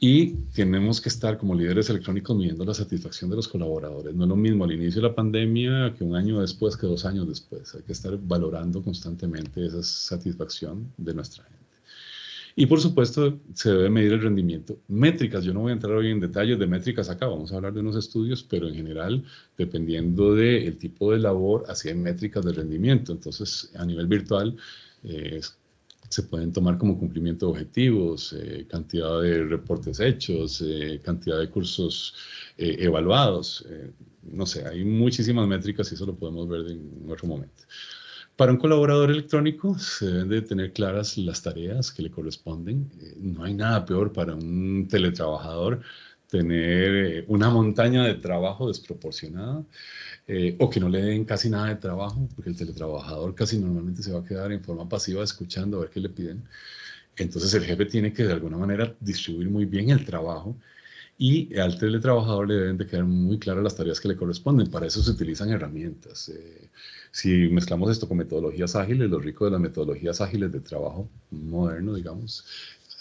Y tenemos que estar como líderes electrónicos midiendo la satisfacción de los colaboradores. No es lo mismo al inicio de la pandemia que un año después, que dos años después. Hay que estar valorando constantemente esa satisfacción de nuestra. Y por supuesto, se debe medir el rendimiento. Métricas, yo no voy a entrar hoy en detalles de métricas acá, vamos a hablar de unos estudios, pero en general, dependiendo del tipo de labor, así hay métricas de rendimiento. Entonces, a nivel virtual, eh, se pueden tomar como cumplimiento de objetivos, eh, cantidad de reportes hechos, eh, cantidad de cursos evaluados. no sé, hay muchísimas métricas y eso lo podemos ver en otro momento. Para un colaborador electrónico se deben de tener claras las tareas que le corresponden. no hay nada peor para un teletrabajador tener una montaña de trabajo desproporcionada. Eh, o que no le den casi nada de trabajo, porque el teletrabajador casi normalmente se va a quedar en forma pasiva escuchando a ver qué le piden. Entonces el jefe tiene que de alguna manera distribuir muy bien el trabajo y al teletrabajador le deben de quedar muy claras las tareas que le corresponden. Para eso se utilizan herramientas. Eh, si mezclamos esto con metodologías ágiles, lo rico de las metodologías ágiles de trabajo moderno, digamos,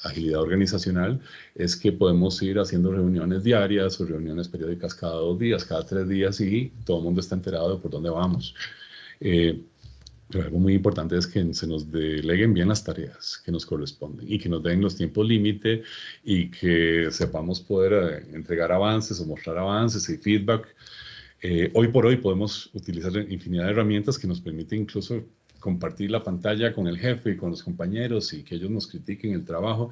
agilidad organizacional es que podemos ir haciendo reuniones diarias o reuniones periódicas cada dos días, cada tres días y todo el mundo está enterado de por dónde vamos. Eh, pero algo muy importante es que se nos deleguen bien las tareas que nos corresponden y que nos den los tiempos límite y que sepamos poder eh, entregar avances o mostrar avances y feedback. Eh, hoy por hoy podemos utilizar infinidad de herramientas que nos permiten incluso compartir la pantalla con el jefe y con los compañeros y que ellos nos critiquen el trabajo.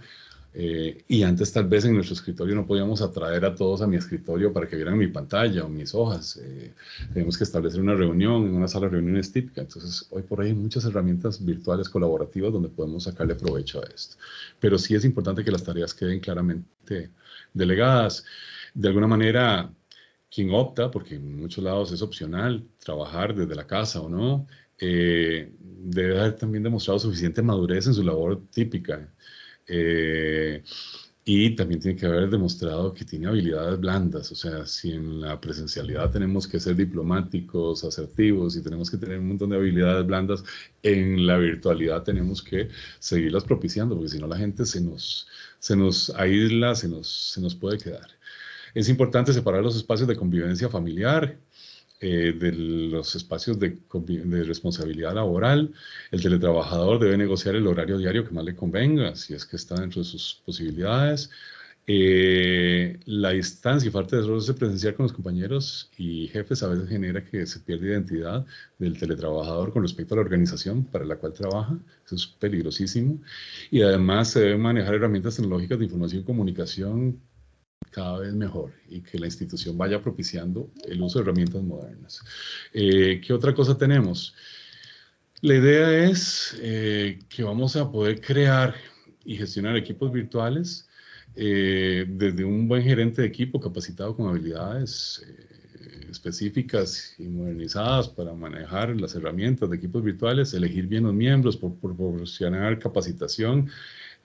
Eh, y antes tal vez en nuestro escritorio no podíamos atraer a todos a mi escritorio para que vieran mi pantalla o mis hojas. Eh, tenemos que establecer una reunión en una sala de reuniones típica. Entonces, hoy por ahí hay muchas herramientas virtuales colaborativas donde podemos sacarle provecho a esto. Pero sí es importante que las tareas queden claramente delegadas. De alguna manera, quien opta, porque en muchos lados es opcional trabajar desde la casa o no, eh, debe haber también demostrado suficiente madurez en su labor típica. Eh, y también tiene que haber demostrado que tiene habilidades blandas, o sea, si en la presencialidad tenemos que ser diplomáticos, asertivos y tenemos que tener un montón de habilidades blandas, en la virtualidad tenemos que seguirlas propiciando, porque si no la gente se nos, se nos aísla, se nos, se nos puede quedar. Es importante separar los espacios de convivencia familiar, eh, de los espacios de, responsabilidad laboral. El teletrabajador debe negociar el horario diario que más le convenga, si es que está dentro de sus posibilidades. Eh, la distancia y falta de roce presencial con los compañeros y jefes a veces genera que se pierda identidad del teletrabajador con respecto a la organización para la cual trabaja. Eso es peligrosísimo. Y además se deben manejar herramientas tecnológicas de información y comunicación cada vez mejor y que la institución vaya propiciando el uso de herramientas modernas. Eh, ¿Qué otra cosa tenemos? La idea es eh, que vamos a poder crear y gestionar equipos virtuales eh, desde un buen gerente de equipo capacitado con habilidades específicas y modernizadas para manejar las herramientas de equipos virtuales, elegir bien los miembros, por, proporcionar capacitación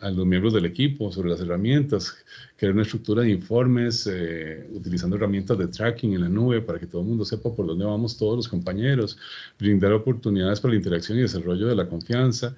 a los miembros del equipo sobre las herramientas, crear una estructura de informes, eh, utilizando herramientas de tracking en la nube para que todo el mundo sepa por dónde vamos todos los compañeros, brindar oportunidades para la interacción y desarrollo de la confianza,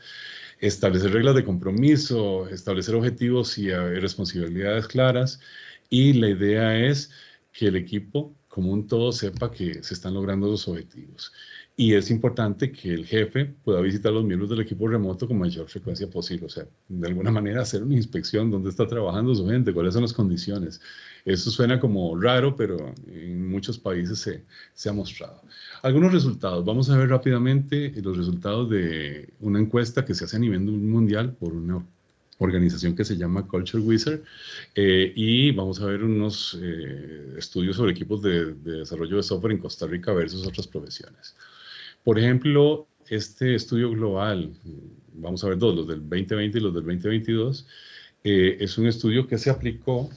establecer reglas de compromiso, establecer objetivos y responsabilidades claras. Y la idea es que el equipo como un todo sepa que se están logrando los objetivos. Y es importante que el jefe pueda visitar a los miembros del equipo remoto con mayor frecuencia posible. O sea, de alguna manera hacer una inspección, dónde está trabajando su gente, cuáles son las condiciones. Eso suena como raro, pero en muchos países se, se ha mostrado. Algunos resultados. Vamos a ver rápidamente los resultados de una encuesta que se hace a nivel mundial por una organización que se llama Culture Wizard eh, y vamos a ver unos eh, estudios sobre equipos de, de, desarrollo de software en Costa Rica versus otras profesiones. Por ejemplo, este estudio global, vamos a ver dos, los del 2020 y los del 2022, eh, es un estudio que se aplicó,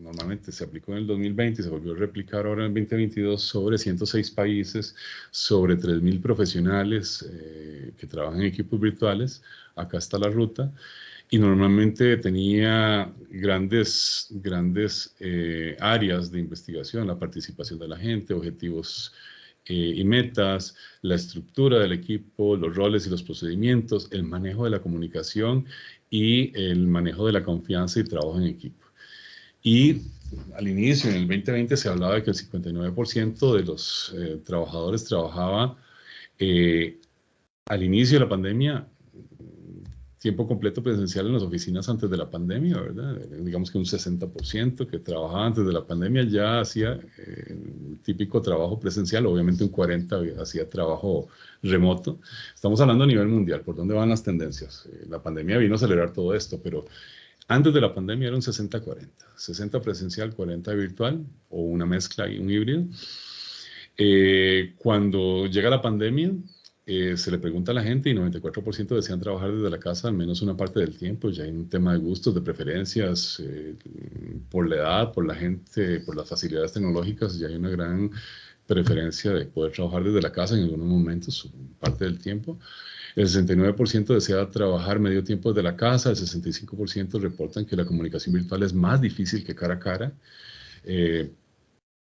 normalmente se aplicó en el 2020 y se volvió a replicar ahora en el 2022 sobre 106 países, sobre 3.000 profesionales eh, que trabajan en equipos virtuales. Acá está la ruta. Y normalmente tenía grandes, grandes eh, áreas de investigación, la participación de la gente, objetivos eh, y metas, la estructura del equipo, los roles y los procedimientos, el manejo de la comunicación y el manejo de la confianza y trabajo en equipo. Y al inicio, en el 2020, se hablaba de que el 59% de los eh, trabajadores trabajaba eh, al inicio de la pandemia tiempo completo presencial en las oficinas antes de la pandemia, ¿verdad? Digamos que un 60% que trabajaba antes de la pandemia ya hacía eh, típico trabajo presencial, obviamente un 40% hacía trabajo remoto. Estamos hablando a nivel mundial, ¿por dónde van las tendencias? Eh, la pandemia vino a acelerar todo esto, pero antes de la pandemia era un 60-40, 60 presencial, 40 virtual o una mezcla y un híbrido. Eh, cuando llega la pandemia, eh, se le pregunta a la gente y 94% desean trabajar desde la casa al menos una parte del tiempo. Ya hay un tema de gustos, de preferencias, eh, por la edad, por la gente, por las facilidades tecnológicas, ya hay una gran preferencia de poder trabajar desde la casa en algunos momentos, parte del tiempo. El 69% desea trabajar medio tiempo desde la casa, el 65% reportan que la comunicación virtual es más difícil que cara a cara.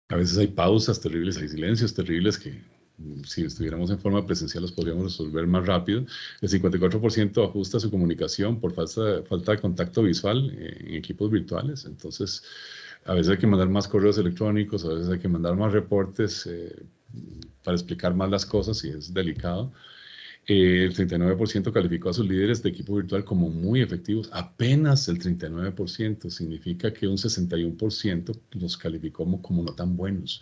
A veces hay pausas terribles, hay silencios terribles que si estuviéramos en forma presencial los podríamos resolver más rápido. El 54% ajusta su comunicación por falta, falta de contacto visual en equipos virtuales. Entonces, a veces hay que mandar más correos electrónicos, a veces hay que mandar más reportes eh, para explicar más las cosas y es delicado. Eh, el 39% calificó a sus líderes de equipo virtual como muy efectivos, apenas el 39%, significa que un 61% los calificó como, como, no tan buenos.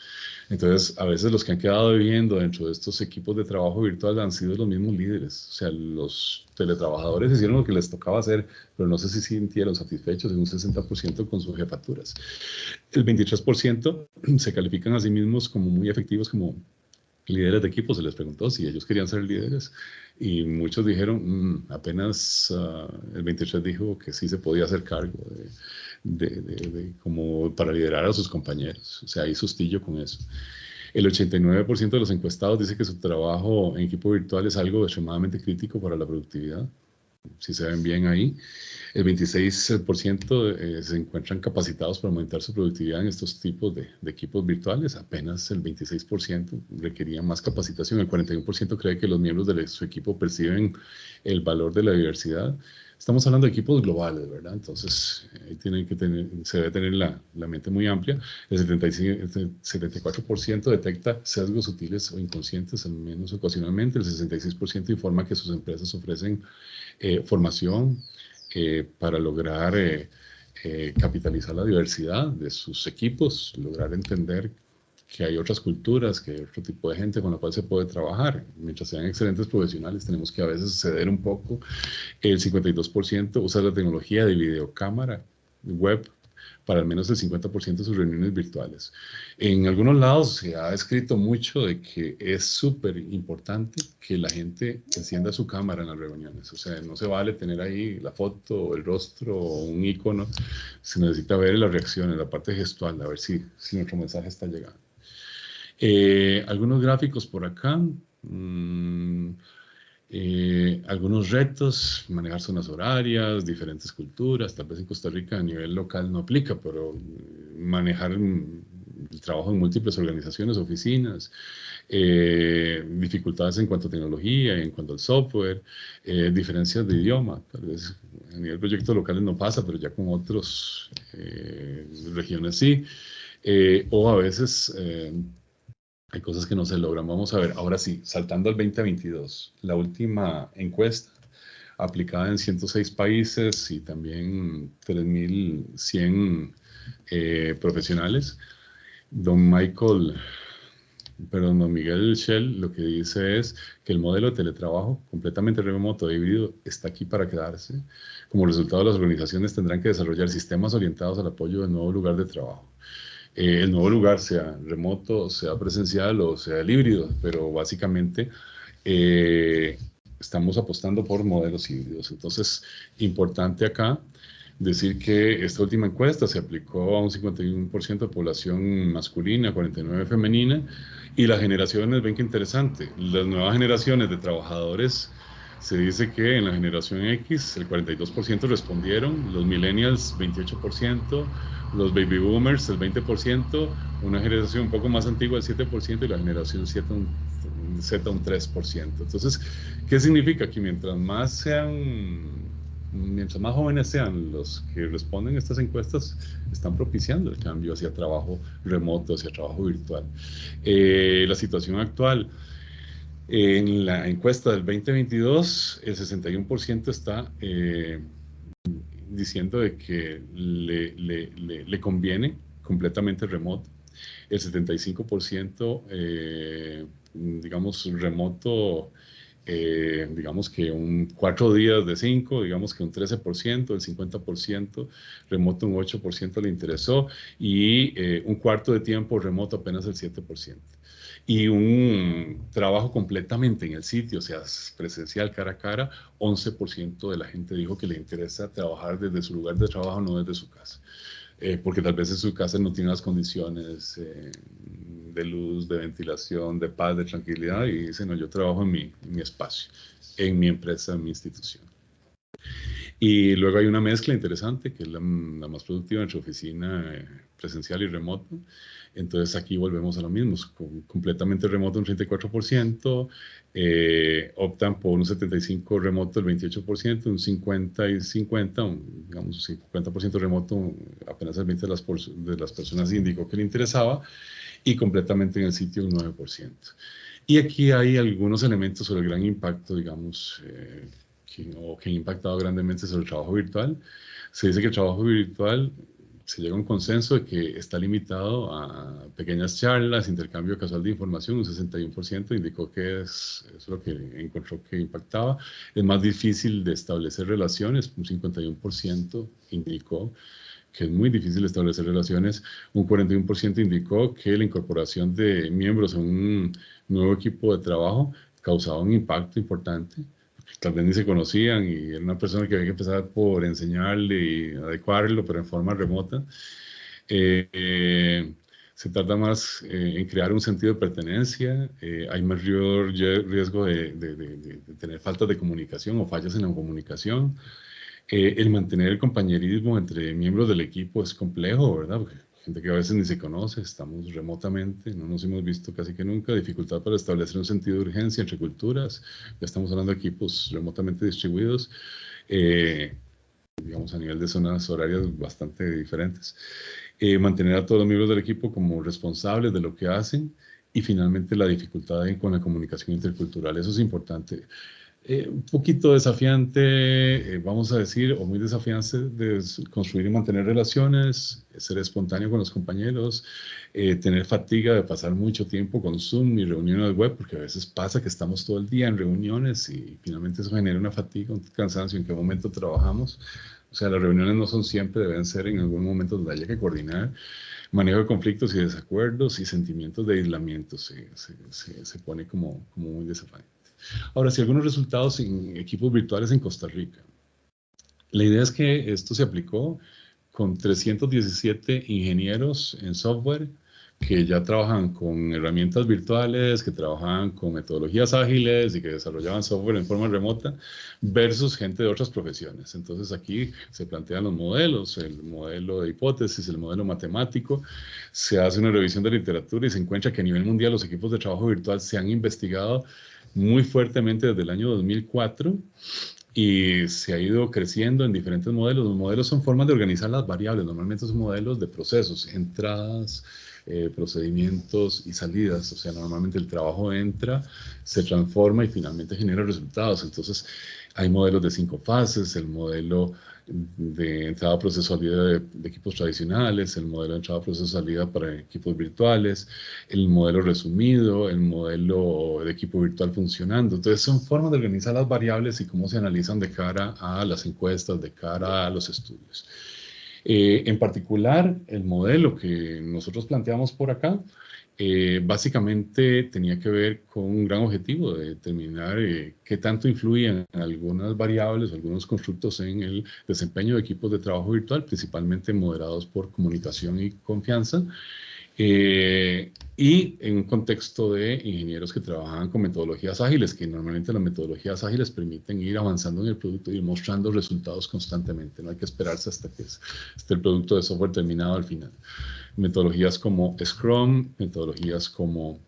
Entonces, a veces los que han quedado viviendo dentro de estos equipos de trabajo virtual han sido los mismos líderes, o sea, los teletrabajadores hicieron lo que les tocaba hacer, pero no sé si sintieron satisfechos en un 60% con sus jefaturas. El 23% se califican a sí mismos como muy efectivos, como líderes de equipo, se les preguntó si ellos querían ser líderes y muchos dijeron, mm, apenas uh, el 23 dijo que sí se podía hacer cargo de, de, como para liderar a sus compañeros. O sea, hay sustillo con eso. El 89% de los encuestados dice que su trabajo en equipo virtual es algo extremadamente crítico para la productividad, si se ven bien ahí. El 26% eh, se encuentran capacitados para aumentar su productividad en estos tipos de, equipos virtuales. Apenas el 26% requería más capacitación. El 41% cree que los miembros de su equipo perciben el valor de la diversidad. Estamos hablando de equipos globales, ¿verdad? Entonces, ahí tienen que tener, se debe tener la, la mente muy amplia. El, 75, 74% detecta sesgos sutiles o inconscientes, al menos ocasionalmente. El 66% informa que sus empresas ofrecen eh, formación, eh, para lograr eh, capitalizar la diversidad de sus equipos, lograr entender que hay otras culturas, que hay otro tipo de gente con la cual se puede trabajar. Mientras sean excelentes profesionales, tenemos que a veces ceder un poco. El 52% usa la tecnología de videocámara web para al menos el 50% de sus reuniones virtuales. En algunos lados se ha escrito mucho de que es súper importante que la gente encienda su cámara en las reuniones. O sea, no se vale tener ahí la foto, el rostro o un icono. Se necesita ver las reacciones, la parte gestual, a ver si, si nuestro mensaje está llegando. Eh, algunos gráficos por acá. Mm, eh, algunos retos, manejar zonas horarias, diferentes culturas, tal vez en Costa Rica a nivel local no aplica, pero manejar el trabajo en múltiples organizaciones, oficinas, eh, dificultades en cuanto a tecnología, en cuanto al software, eh, diferencias de idioma, tal vez a nivel proyectos locales no pasa, pero ya con otras regiones sí, o a veces hay cosas que no se logran. Vamos a ver, ahora sí, saltando al 2022, la última encuesta aplicada en 106 países y también 3.100 eh, profesionales. Don Michael, perdón, don Miguel Shell lo que dice es que el modelo de teletrabajo completamente remoto e híbrido está aquí para quedarse. Como resultado, las organizaciones tendrán que desarrollar sistemas orientados al apoyo del nuevo lugar de trabajo. Eh, el nuevo lugar, sea remoto, sea presencial o sea el híbrido, pero básicamente eh, estamos apostando por modelos híbridos. Entonces, importante acá decir que esta última encuesta se aplicó a un 51% de población masculina, 49% femenina, y las generaciones, ven que interesante, las nuevas generaciones de trabajadores se dice que en la generación X el 42% respondieron, los millennials 28%, los baby boomers el 20%, una generación un poco más antigua el 7% y la generación Z un, Z un 3%. Entonces, ¿qué significa? Que mientras más sean, mientras más jóvenes sean los que responden a estas encuestas, están propiciando el cambio hacia trabajo remoto, hacia trabajo virtual. Eh, la situación actual, en la encuesta del 2022, el 61% está eh, diciendo de que le, le, le, conviene completamente remoto. el 75%, eh, digamos, remoto, eh, digamos que un cuatro días de cinco, digamos que un 13%, el 50% remoto un 8% le interesó y eh, un cuarto de tiempo remoto apenas el 7% y un trabajo completamente en el sitio, o sea, presencial cara a cara, 11% de la gente dijo que le interesa trabajar desde su lugar de trabajo, no desde su casa. Eh, porque tal vez en su casa no tiene las condiciones eh, de luz, de ventilación, de paz, de tranquilidad, y dicen, no, yo trabajo en mi, en mi espacio, en mi empresa, en mi institución. Y luego hay una mezcla interesante, que es la, más productiva entre oficina eh, presencial y remoto. Entonces aquí volvemos a lo mismo, completamente remoto un 34%, eh, optan por un 75% remoto el 28%, un 50 y 50, un, digamos 50% remoto, apenas el 20% de las, de las personas indicó que le interesaba, y completamente en el sitio un 9%. Y aquí hay algunos elementos sobre el gran impacto, digamos, eh, que, o que han impactado grandemente sobre el trabajo virtual. Se dice que el trabajo virtual se llega a un consenso de que está limitado a pequeñas charlas, intercambio casual de información, un 61% indicó que es, es, lo que encontró que impactaba. Es más difícil de establecer relaciones, un 51% indicó que es muy difícil establecer relaciones, un 41% indicó que la incorporación de miembros a un nuevo equipo de trabajo causaba un impacto importante tal vez ni se conocían y era una persona que había que empezar por enseñarle y adecuarlo, pero en forma remota. Eh, eh, se trata más eh, en crear un sentido de pertenencia, hay mayor riesgo de, de, de, tener falta de comunicación o fallas en la comunicación. el mantener el compañerismo entre miembros del equipo es complejo, ¿verdad? Porque gente que a veces ni se conoce, estamos remotamente, no nos hemos visto casi que nunca, dificultad para establecer un sentido de urgencia entre culturas, ya estamos hablando de equipos remotamente distribuidos, eh, digamos a nivel de zonas horarias bastante diferentes, eh, mantener a todos los miembros del equipo como responsables de lo que hacen y finalmente la dificultad con la comunicación intercultural, eso es importante. Eh, un poquito desafiante, eh, vamos a decir, o muy desafiante de construir y mantener relaciones, ser espontáneo con los compañeros, eh, tener fatiga de pasar mucho tiempo con Zoom y reuniones web, porque a veces pasa que estamos todo el día en reuniones y finalmente eso genera una fatiga, un cansancio, en qué momento trabajamos. O sea, las reuniones no son siempre, deben ser en algún momento donde haya que coordinar manejo de conflictos y desacuerdos y sentimientos de aislamiento se, se, se pone como, como muy desafiante. Ahora, si algunos resultados en equipos virtuales en Costa Rica. La idea es que esto se aplicó con 317 ingenieros en software que ya trabajan con herramientas virtuales, que trabajan con metodologías ágiles y que desarrollaban software en forma remota, versus gente de otras profesiones. Entonces aquí se plantean los modelos, el modelo de hipótesis, el modelo matemático, se hace una revisión de literatura y se encuentra que a nivel mundial los equipos de trabajo virtual se han investigado muy fuertemente desde el año 2004 y se ha ido creciendo en diferentes modelos. Los modelos son formas de organizar las variables, normalmente son modelos de procesos, entradas, eh, procedimientos y salidas. O sea, normalmente el trabajo entra, se transforma y finalmente genera resultados. Entonces, hay modelos de cinco fases, el modelo de entrada proceso salida de, de, equipos tradicionales, el modelo de entrada proceso salida para equipos virtuales, el modelo resumido, el modelo de equipo virtual funcionando. Entonces son formas de organizar las variables y cómo se analizan de cara a las encuestas, de cara a los estudios. Eh, en particular, el modelo que nosotros planteamos por acá eh, básicamente tenía que ver con un gran objetivo de determinar eh, qué tanto influían algunas variables, algunos constructos en el desempeño de equipos de trabajo virtual, principalmente moderados por comunicación y confianza, eh, y en un contexto de ingenieros que trabajaban con metodologías ágiles, que normalmente las metodologías ágiles permiten ir avanzando en el producto y mostrando resultados constantemente. No hay que esperarse hasta que esté el producto de software terminado al final metodologías como Scrum, metodologías como,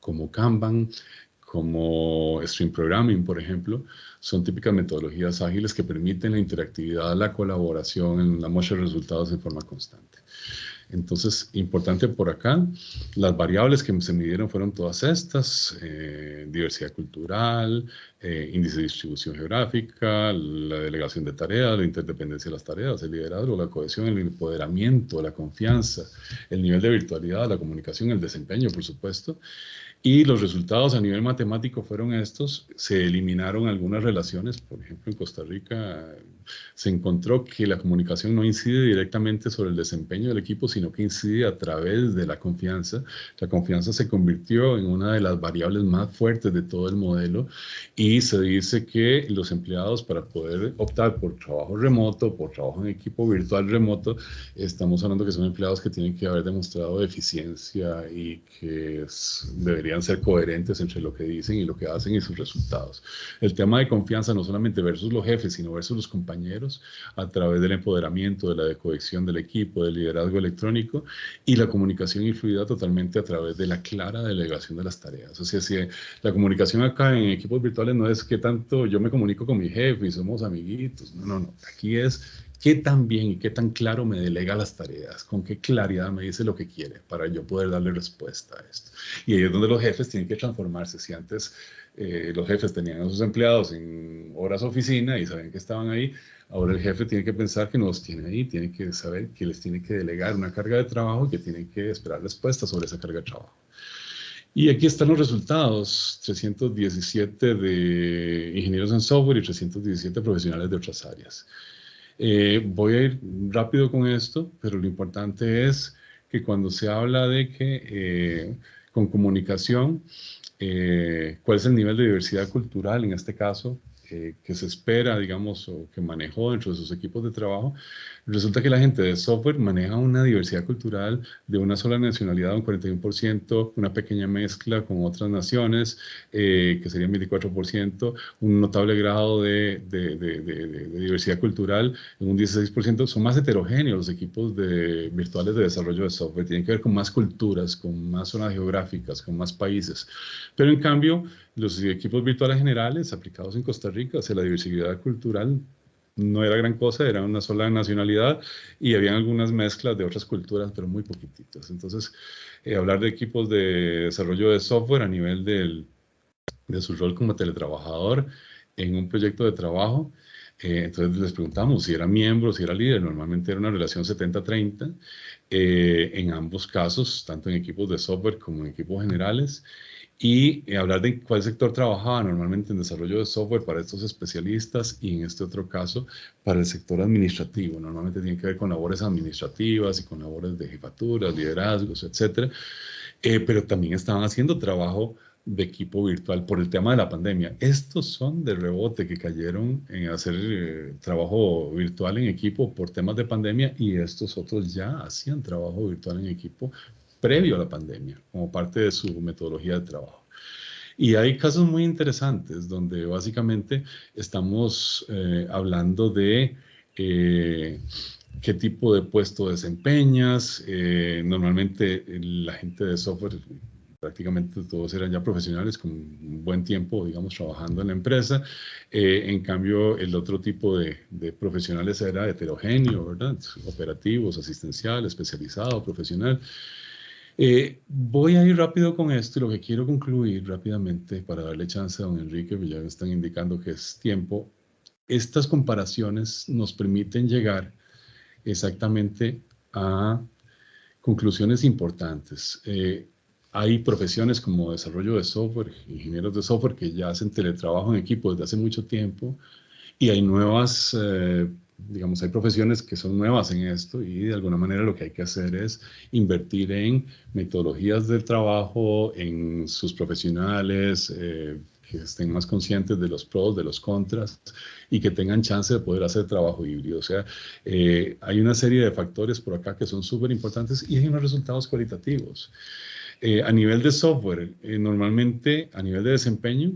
como Kanban, como Stream Programming, por ejemplo, son típicas metodologías ágiles que permiten la interactividad, la colaboración, la muestra de resultados en forma constante. Entonces, importante por acá, las variables que se midieron fueron todas estas, eh, diversidad cultural, eh, índice de distribución geográfica, la delegación de tareas, la interdependencia de las tareas, el liderazgo, la cohesión, el empoderamiento, la confianza, el nivel de virtualidad, la comunicación, el desempeño, por supuesto, y los resultados a nivel matemático fueron estos. Se eliminaron algunas relaciones. Por ejemplo, en Costa Rica se encontró que la comunicación no incide directamente sobre el desempeño del equipo, sino que incide a través de la confianza. La confianza se convirtió en una de las variables más fuertes de todo el modelo y se dice que los empleados para poder optar por trabajo remoto, por trabajo en equipo virtual remoto, estamos hablando que son empleados que tienen que haber demostrado eficiencia y que deberían ser coherentes entre lo que dicen y lo que hacen y sus resultados. El tema de confianza no solamente versus los jefes, sino versus los compañeros a través del empoderamiento, de la cohesión del equipo, del liderazgo electrónico y la comunicación influida totalmente a través de la clara delegación de las tareas. O sea, si la comunicación acá en equipos virtuales no es que tanto yo me comunico con mi jefe y somos amiguitos, no, no. Aquí es qué tan bien y qué tan claro me delega las tareas, con qué claridad me dice lo que quiere para yo poder darle respuesta a esto. Y ahí es donde los jefes tienen que transformarse. Si antes eh, los jefes tenían a sus empleados en horas oficina y sabían que estaban ahí, ahora el jefe tiene que pensar que no los tiene ahí, tiene que saber que les tiene que delegar una carga de trabajo y que tiene que esperar respuesta sobre esa carga de trabajo. Y aquí están los resultados, 317 de ingenieros en software y 317 profesionales de otras áreas. Eh, voy a ir rápido con esto, pero lo importante es que cuando se habla de que eh, con comunicación, eh, cuál es el nivel de diversidad cultural en este caso, que se espera, digamos, o que manejó dentro de sus equipos de trabajo, Resulta que la gente de software maneja una diversidad cultural de una sola nacionalidad, un 41%, una pequeña mezcla con otras naciones, eh, que serían 24%, un notable grado de, diversidad cultural un 16%. Son más heterogéneos los equipos de, virtuales de desarrollo de software, tienen que ver con más culturas, con más zonas geográficas, con más países. Pero en cambio, los equipos virtuales generales aplicados en Costa Rica, la diversidad cultural, no era gran cosa, era una sola nacionalidad y había algunas mezclas de otras culturas, pero muy poquititas. Entonces, eh, hablar de equipos de desarrollo de software a nivel del, de su rol como teletrabajador en un proyecto de trabajo, eh, entonces les preguntamos si era miembro, si era líder, normalmente era una relación 70-30, eh, en ambos casos, tanto en equipos de software como en equipos generales, y hablar de cuál sector trabajaba normalmente en desarrollo de software para estos especialistas y en este otro caso para el sector administrativo. Normalmente tiene que ver con labores administrativas y con labores de jefaturas, liderazgos, etc. Eh, pero también estaban haciendo trabajo de equipo virtual por el tema de la pandemia. Estos son de rebote que cayeron en hacer eh, trabajo virtual en equipo por temas de pandemia y estos otros ya hacían trabajo virtual en equipo previo a la pandemia, como parte de su metodología de trabajo. Y hay casos muy interesantes donde básicamente estamos eh, hablando de eh, qué tipo de puesto desempeñas. Eh, normalmente la gente de software, prácticamente todos eran ya profesionales con un buen tiempo, digamos, trabajando en la empresa. en cambio, el otro tipo de, de, profesionales era heterogéneo, ¿verdad? Operativos, asistencial, especializado, profesional. Eh, voy a ir rápido con esto y lo que quiero concluir rápidamente para darle chance a don Enrique, que ya me están indicando que es tiempo. Estas comparaciones nos permiten llegar exactamente a conclusiones importantes. Eh, hay profesiones como desarrollo de software, ingenieros de software que ya hacen teletrabajo en equipo desde hace mucho tiempo y hay nuevas eh, digamos, hay profesiones que son nuevas en esto y de alguna manera lo que hay que hacer es invertir en metodologías del trabajo, en sus profesionales, eh, que estén más conscientes de los pros, de los contras y que tengan chance de poder hacer trabajo híbrido. O sea, eh, hay una serie de factores por acá que son súper importantes y hay unos resultados cualitativos. Eh, a nivel de software, normalmente a nivel de desempeño,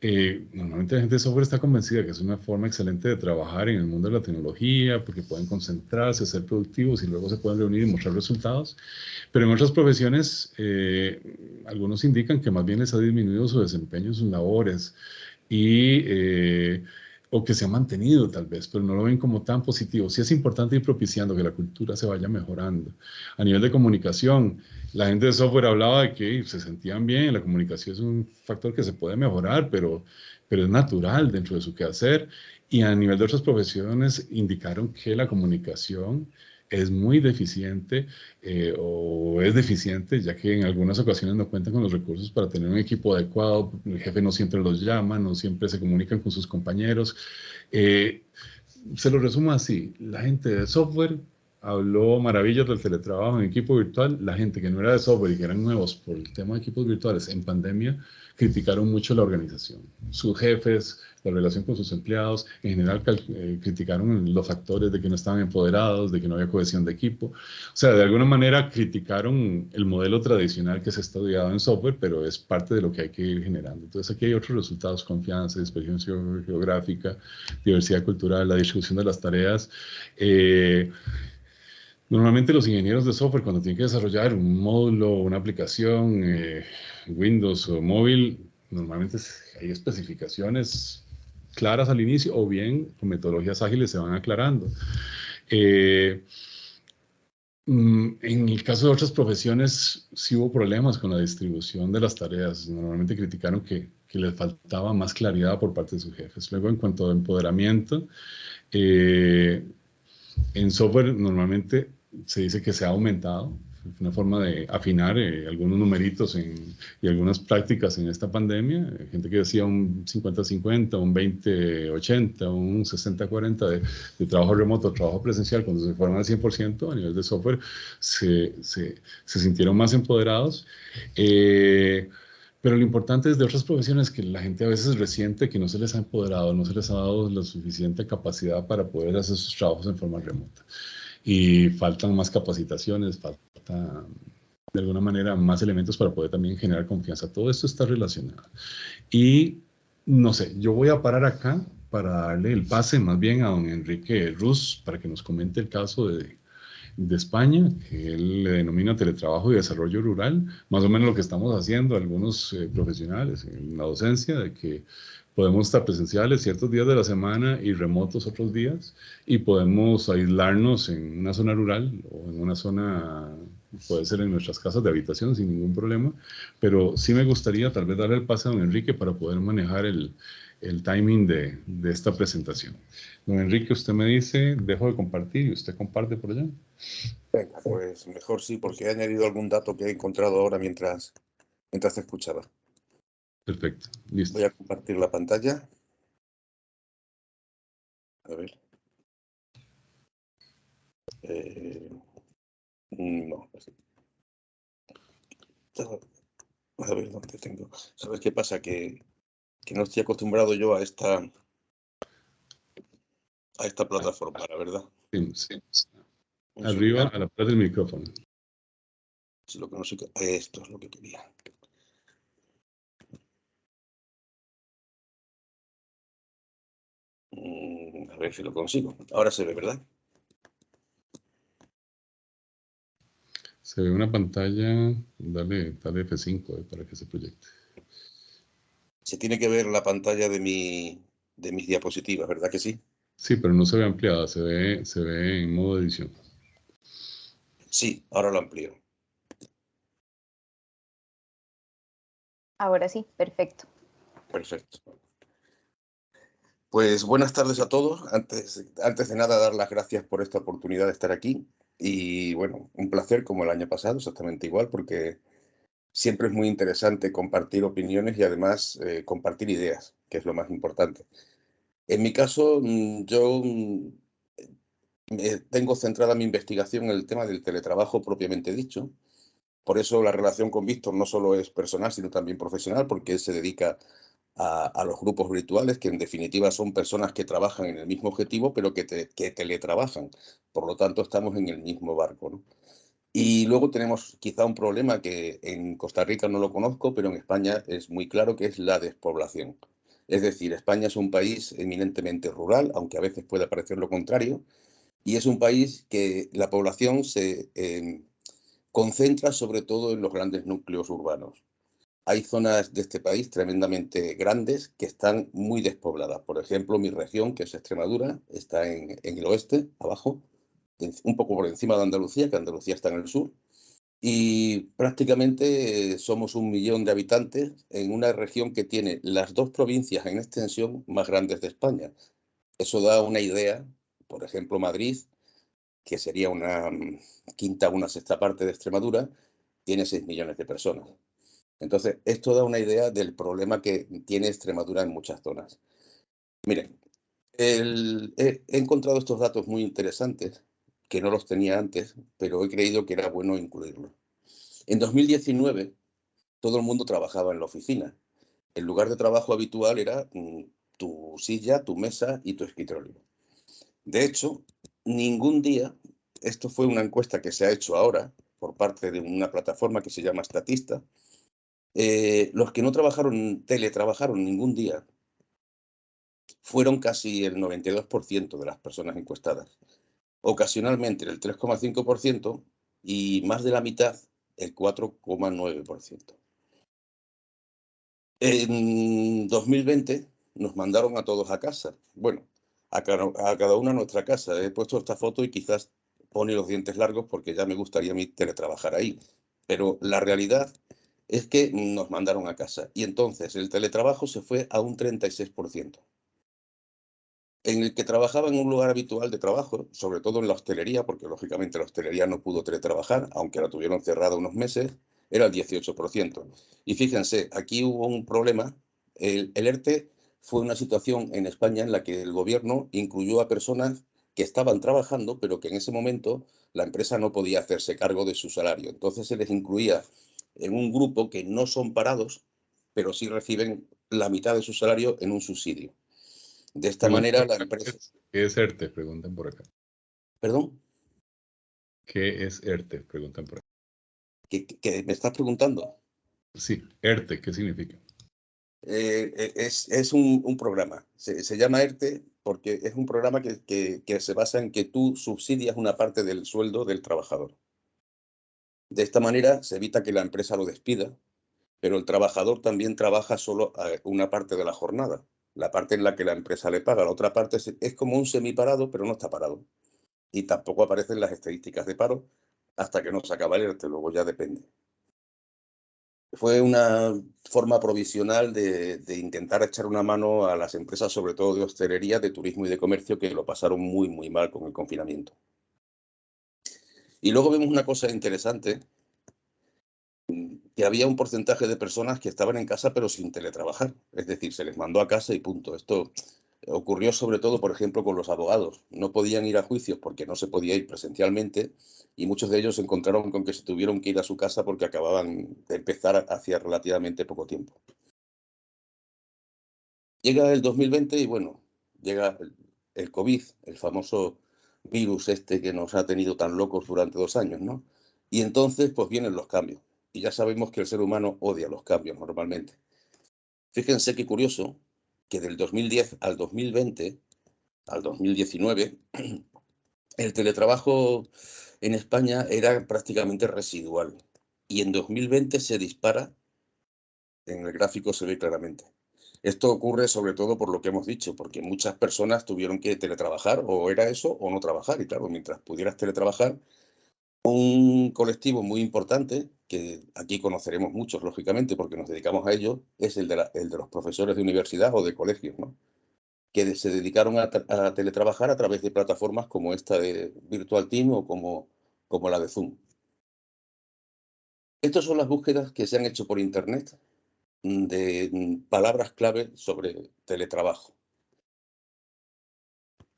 eh, normalmente la gente de software está convencida que es una forma excelente de trabajar en el mundo de la tecnología porque pueden concentrarse, ser productivos y luego se pueden reunir y mostrar resultados. Pero en otras profesiones, eh, algunos indican que más bien les ha disminuido su desempeño en sus labores y eh, o que se ha mantenido tal vez, pero no lo ven como tan positivo. Sí es importante ir propiciando que la cultura se vaya mejorando. A nivel de comunicación, la gente de software hablaba de que se sentían bien, la comunicación es un factor que se puede mejorar, pero, pero es natural dentro de su quehacer. Y a nivel de otras profesiones indicaron que la comunicación es muy deficiente eh, o es deficiente, ya que en algunas ocasiones no cuentan con los recursos para tener un equipo adecuado, el jefe no siempre los llama, no siempre se comunican con sus compañeros. Eh, se lo resumo así, la gente de software habló maravillas del teletrabajo en equipo virtual, la gente que no era de software y que eran nuevos por el tema de equipos virtuales en pandemia, criticaron mucho la organización. Sus jefes, la relación con sus empleados, en general eh, criticaron los factores de que no estaban empoderados, de que no había cohesión de equipo. O sea, de alguna manera criticaron el modelo tradicional que se ha estudiado en software, pero es parte de lo que hay que ir generando. Entonces aquí hay otros resultados, confianza, experiencia geográfica, diversidad cultural, la distribución de las tareas. Eh, Normalmente los ingenieros de software cuando tienen que desarrollar un módulo, una aplicación, eh, Windows o móvil, normalmente hay especificaciones claras al inicio o bien con metodologías ágiles se van aclarando. Eh, mm, en el caso de otras profesiones sí hubo problemas con la distribución de las tareas. Normalmente criticaron que, que les faltaba más claridad por parte de sus jefes. Luego, en cuanto a empoderamiento, eh, en software normalmente se dice que se ha aumentado, una forma de afinar eh, algunos numeritos y algunas prácticas en esta pandemia. Gente que decía un 50-50, un 20-80, un 60-40 de, trabajo remoto, trabajo presencial, cuando se fueron al 100% a nivel de software, se, se, se sintieron más empoderados. Eh, pero lo importante es de otras profesiones que la gente a veces resiente que no se les ha empoderado, no se les ha dado la suficiente capacidad para poder hacer sus trabajos en forma remota y faltan más capacitaciones, falta de alguna manera más elementos para poder también generar confianza. Todo esto está relacionado. Y no sé, yo voy a parar acá para darle el pase más bien a don Enrique Ruz para que nos comente el caso de, de España, que él le denomina teletrabajo y desarrollo rural, más o menos lo que estamos haciendo algunos eh, profesionales en la docencia, de que podemos estar presenciales ciertos días de la semana y remotos otros días, y podemos aislarnos en una zona rural o en una zona, puede ser en nuestras casas de habitación sin ningún problema, pero sí me gustaría tal vez darle el pase a don Enrique para poder manejar el, el timing de, de, esta presentación. Don Enrique, usted me dice, dejo de compartir y usted comparte por allá. Venga, pues mejor sí, porque he añadido algún dato que he encontrado ahora mientras, mientras te escuchaba. Perfecto, listo. Voy a compartir la pantalla. A ver. Eh, no, A ver dónde tengo. ¿Sabes qué pasa? Que, que no estoy acostumbrado yo a esta a esta plataforma, la verdad. Sí, sí. Arriba, a la parte del micrófono. lo que no sé, esto es lo que quería. A ver si lo consigo. Ahora se ve, ¿verdad? Se ve una pantalla, dale, dale F5 eh, para que se proyecte. Se tiene que ver la pantalla de, mi, de mis diapositivas, ¿verdad que sí? Sí, pero no se ve ampliada, se ve, se ve en modo edición. Sí, ahora lo amplío. Ahora sí, perfecto. Perfecto. Pues buenas tardes a todos. Antes, antes de nada, dar las gracias por esta oportunidad de estar aquí. Y bueno, un placer como el año pasado, exactamente igual, porque siempre es muy interesante compartir opiniones y además eh, compartir ideas, que es lo más importante. En mi caso, mm, yo mm, tengo centrada mi investigación en el tema del teletrabajo propiamente dicho. Por eso la relación con Víctor no solo es personal, sino también profesional, porque él se dedica a, los grupos virtuales, que en definitiva son personas que trabajan en el mismo objetivo, pero que, que teletrabajan. Por lo tanto, estamos en el mismo barco. Y luego tenemos quizá un problema que en Costa Rica no lo conozco, pero en España es muy claro, que es la despoblación. Es decir, España es un país eminentemente rural, aunque a veces pueda parecer lo contrario, y es un país que la población se eh, concentra sobre todo en los grandes núcleos urbanos. Hay zonas de este país tremendamente grandes que están muy despobladas. Por ejemplo, mi región, que es Extremadura, está en, el oeste, abajo, un poco por encima de Andalucía, que Andalucía está en el sur, y prácticamente somos un millón de habitantes en una región que tiene las dos provincias en extensión más grandes de España. Eso da una idea, por ejemplo, Madrid, que sería una mm, quinta o una sexta parte de Extremadura, tiene 6 millones de personas. Entonces, esto da una idea del problema que tiene Extremadura en muchas zonas. Miren, he, encontrado estos datos muy interesantes, que no los tenía antes, pero he creído que era bueno incluirlos. En 2019, todo el mundo trabajaba en la oficina. El lugar de trabajo habitual era mm, tu silla, tu mesa y tu escritorio. De hecho, ningún día, esto fue una encuesta que se ha hecho ahora por parte de una plataforma que se llama Statista, eh, los que no trabajaron, teletrabajaron ningún día, fueron casi el 92% de las personas encuestadas. Ocasionalmente el 3,5% y más de la mitad el 4,9%. En 2020 nos mandaron a todos a casa. Bueno, a cada, una a nuestra casa. He puesto esta foto y quizás pone los dientes largos porque ya me gustaría a mí teletrabajar ahí. Pero la realidad es que nos mandaron a casa. Y entonces el teletrabajo se fue a un 36%. En el que trabajaba en un lugar habitual de trabajo, sobre todo en la hostelería, porque lógicamente la hostelería no pudo teletrabajar, aunque la tuvieron cerrada unos meses, era el 18%. Y fíjense, aquí hubo un problema. El, el ERTE fue una situación en España en la que el gobierno incluyó a personas que estaban trabajando, pero que en ese momento la empresa no podía hacerse cargo de su salario. Entonces se les incluía en un grupo que no son parados, pero sí reciben la mitad de su salario en un subsidio. De esta manera la empresa... ¿Qué es ERTE? Preguntan por acá. ¿Perdón? ¿Qué es ERTE? Preguntan por acá. ¿Qué, me estás preguntando? Sí, ERTE, ¿qué significa? Eh, eh, es, es un, programa. Se, se, llama ERTE porque es un programa que, que, que se basa en que tú subsidias una parte del sueldo del trabajador. De esta manera se evita que la empresa lo despida, pero el trabajador también trabaja solo una parte de la jornada, la parte en la que la empresa le paga. La otra parte es, como un semiparado, pero no está parado. Y tampoco aparecen las estadísticas de paro hasta que no se acaba el ERTE, luego ya depende. Fue una forma provisional de, intentar echar una mano a las empresas, sobre todo de hostelería, de turismo y de comercio, que lo pasaron muy, muy mal con el confinamiento. Y luego vemos una cosa interesante, que había un porcentaje de personas que estaban en casa pero sin teletrabajar. Es decir, se les mandó a casa y punto. Esto ocurrió sobre todo, por ejemplo, con los abogados. No podían ir a juicios porque no se podía ir presencialmente y muchos de ellos se encontraron con que se tuvieron que ir a su casa porque acababan de empezar hacía relativamente poco tiempo. Llega el 2020 y bueno, llega el COVID, el famoso virus este que nos ha tenido tan locos durante dos años, ¿no? Y entonces, pues vienen los cambios. Y ya sabemos que el ser humano odia los cambios normalmente. Fíjense qué curioso que del 2010 al 2020, al 2019, el teletrabajo en España era prácticamente residual. Y en 2020 se dispara, en el gráfico se ve claramente. Esto ocurre sobre todo por lo que hemos dicho, porque muchas personas tuvieron que teletrabajar, o era eso o no trabajar. Y claro, mientras pudieras teletrabajar, un colectivo muy importante, que aquí conoceremos muchos, lógicamente, porque nos dedicamos a ello, es el de, los profesores de universidad o de colegios, ¿no? que se dedicaron a, a, teletrabajar a través de plataformas como esta de Virtual Team o como, como la de Zoom. Estas son las búsquedas que se han hecho por Internet de palabras clave sobre teletrabajo.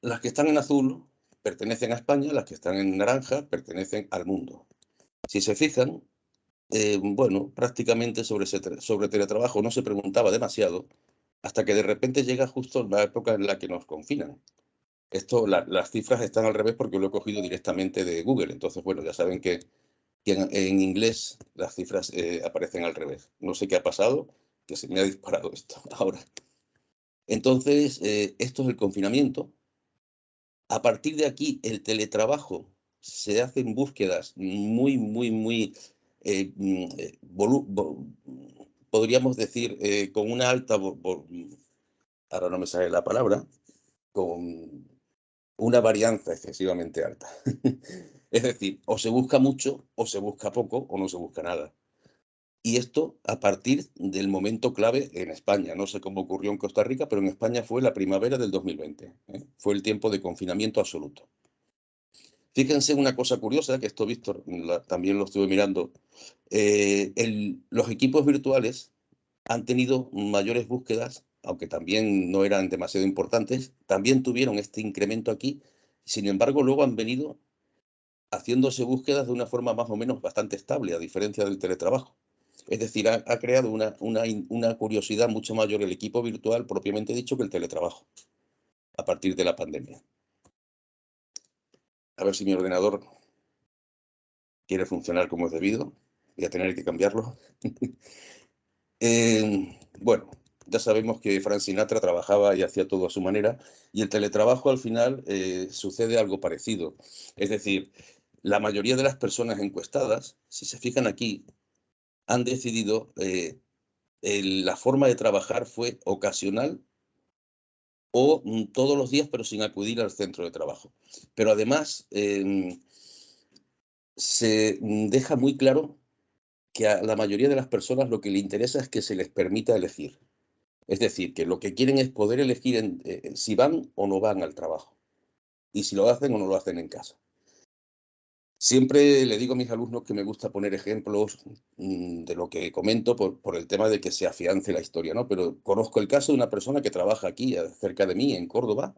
Las que están en azul pertenecen a España, las que están en naranja pertenecen al mundo. Si se fijan, eh, bueno, prácticamente sobre, sobre teletrabajo no se preguntaba demasiado hasta que de repente llega justo la época en la que nos confinan. Esto, las cifras están al revés porque lo he cogido directamente de Google. Entonces, bueno, ya saben que y en, inglés las cifras eh, aparecen al revés. No sé qué ha pasado, que se me ha disparado esto ahora. Entonces, eh, esto es el confinamiento. A partir de aquí, el teletrabajo se hacen búsquedas muy, muy, muy eh, mm, podríamos decir, con una alta, ahora no me sale la palabra, con una varianza excesivamente alta. es decir, o se busca mucho, o se busca poco, o no se busca nada. Y esto a partir del momento clave en España. No sé cómo ocurrió en Costa Rica, pero en España fue la primavera del 2020. ¿eh? Fue el tiempo de confinamiento absoluto. Fíjense una cosa curiosa, que esto Víctor también lo estuve mirando. Eh, los equipos virtuales han tenido mayores búsquedas, aunque también no eran demasiado importantes, también tuvieron este incremento aquí. Sin embargo, luego han venido haciéndose búsquedas de una forma más o menos bastante estable, a diferencia del teletrabajo. Es decir, ha, creado una, una, curiosidad mucho mayor el equipo virtual, propiamente dicho, que el teletrabajo, a partir de la pandemia. A ver si mi ordenador quiere funcionar como es debido. Voy a tener que cambiarlo. Eh, bueno, ya sabemos que Frank Sinatra trabajaba y hacía todo a su manera, y el teletrabajo al final eh, sucede algo parecido. Es decir, la mayoría de las personas encuestadas, si se fijan aquí, han decidido, eh, la forma de trabajar fue ocasional o mm, todos los días, pero sin acudir al centro de trabajo. Pero además, em, se mm, deja muy claro que a la mayoría de las personas lo que le interesa es que se les permita elegir. Es decir, que lo que quieren es poder elegir eh, si van o no van al trabajo y si lo hacen o no lo hacen en casa. Siempre le digo a mis alumnos que me gusta poner ejemplos mm, de lo que comento por, el tema de que se afiance la historia, ¿no? Pero conozco el caso de una persona que trabaja aquí, cerca de mí, en Córdoba,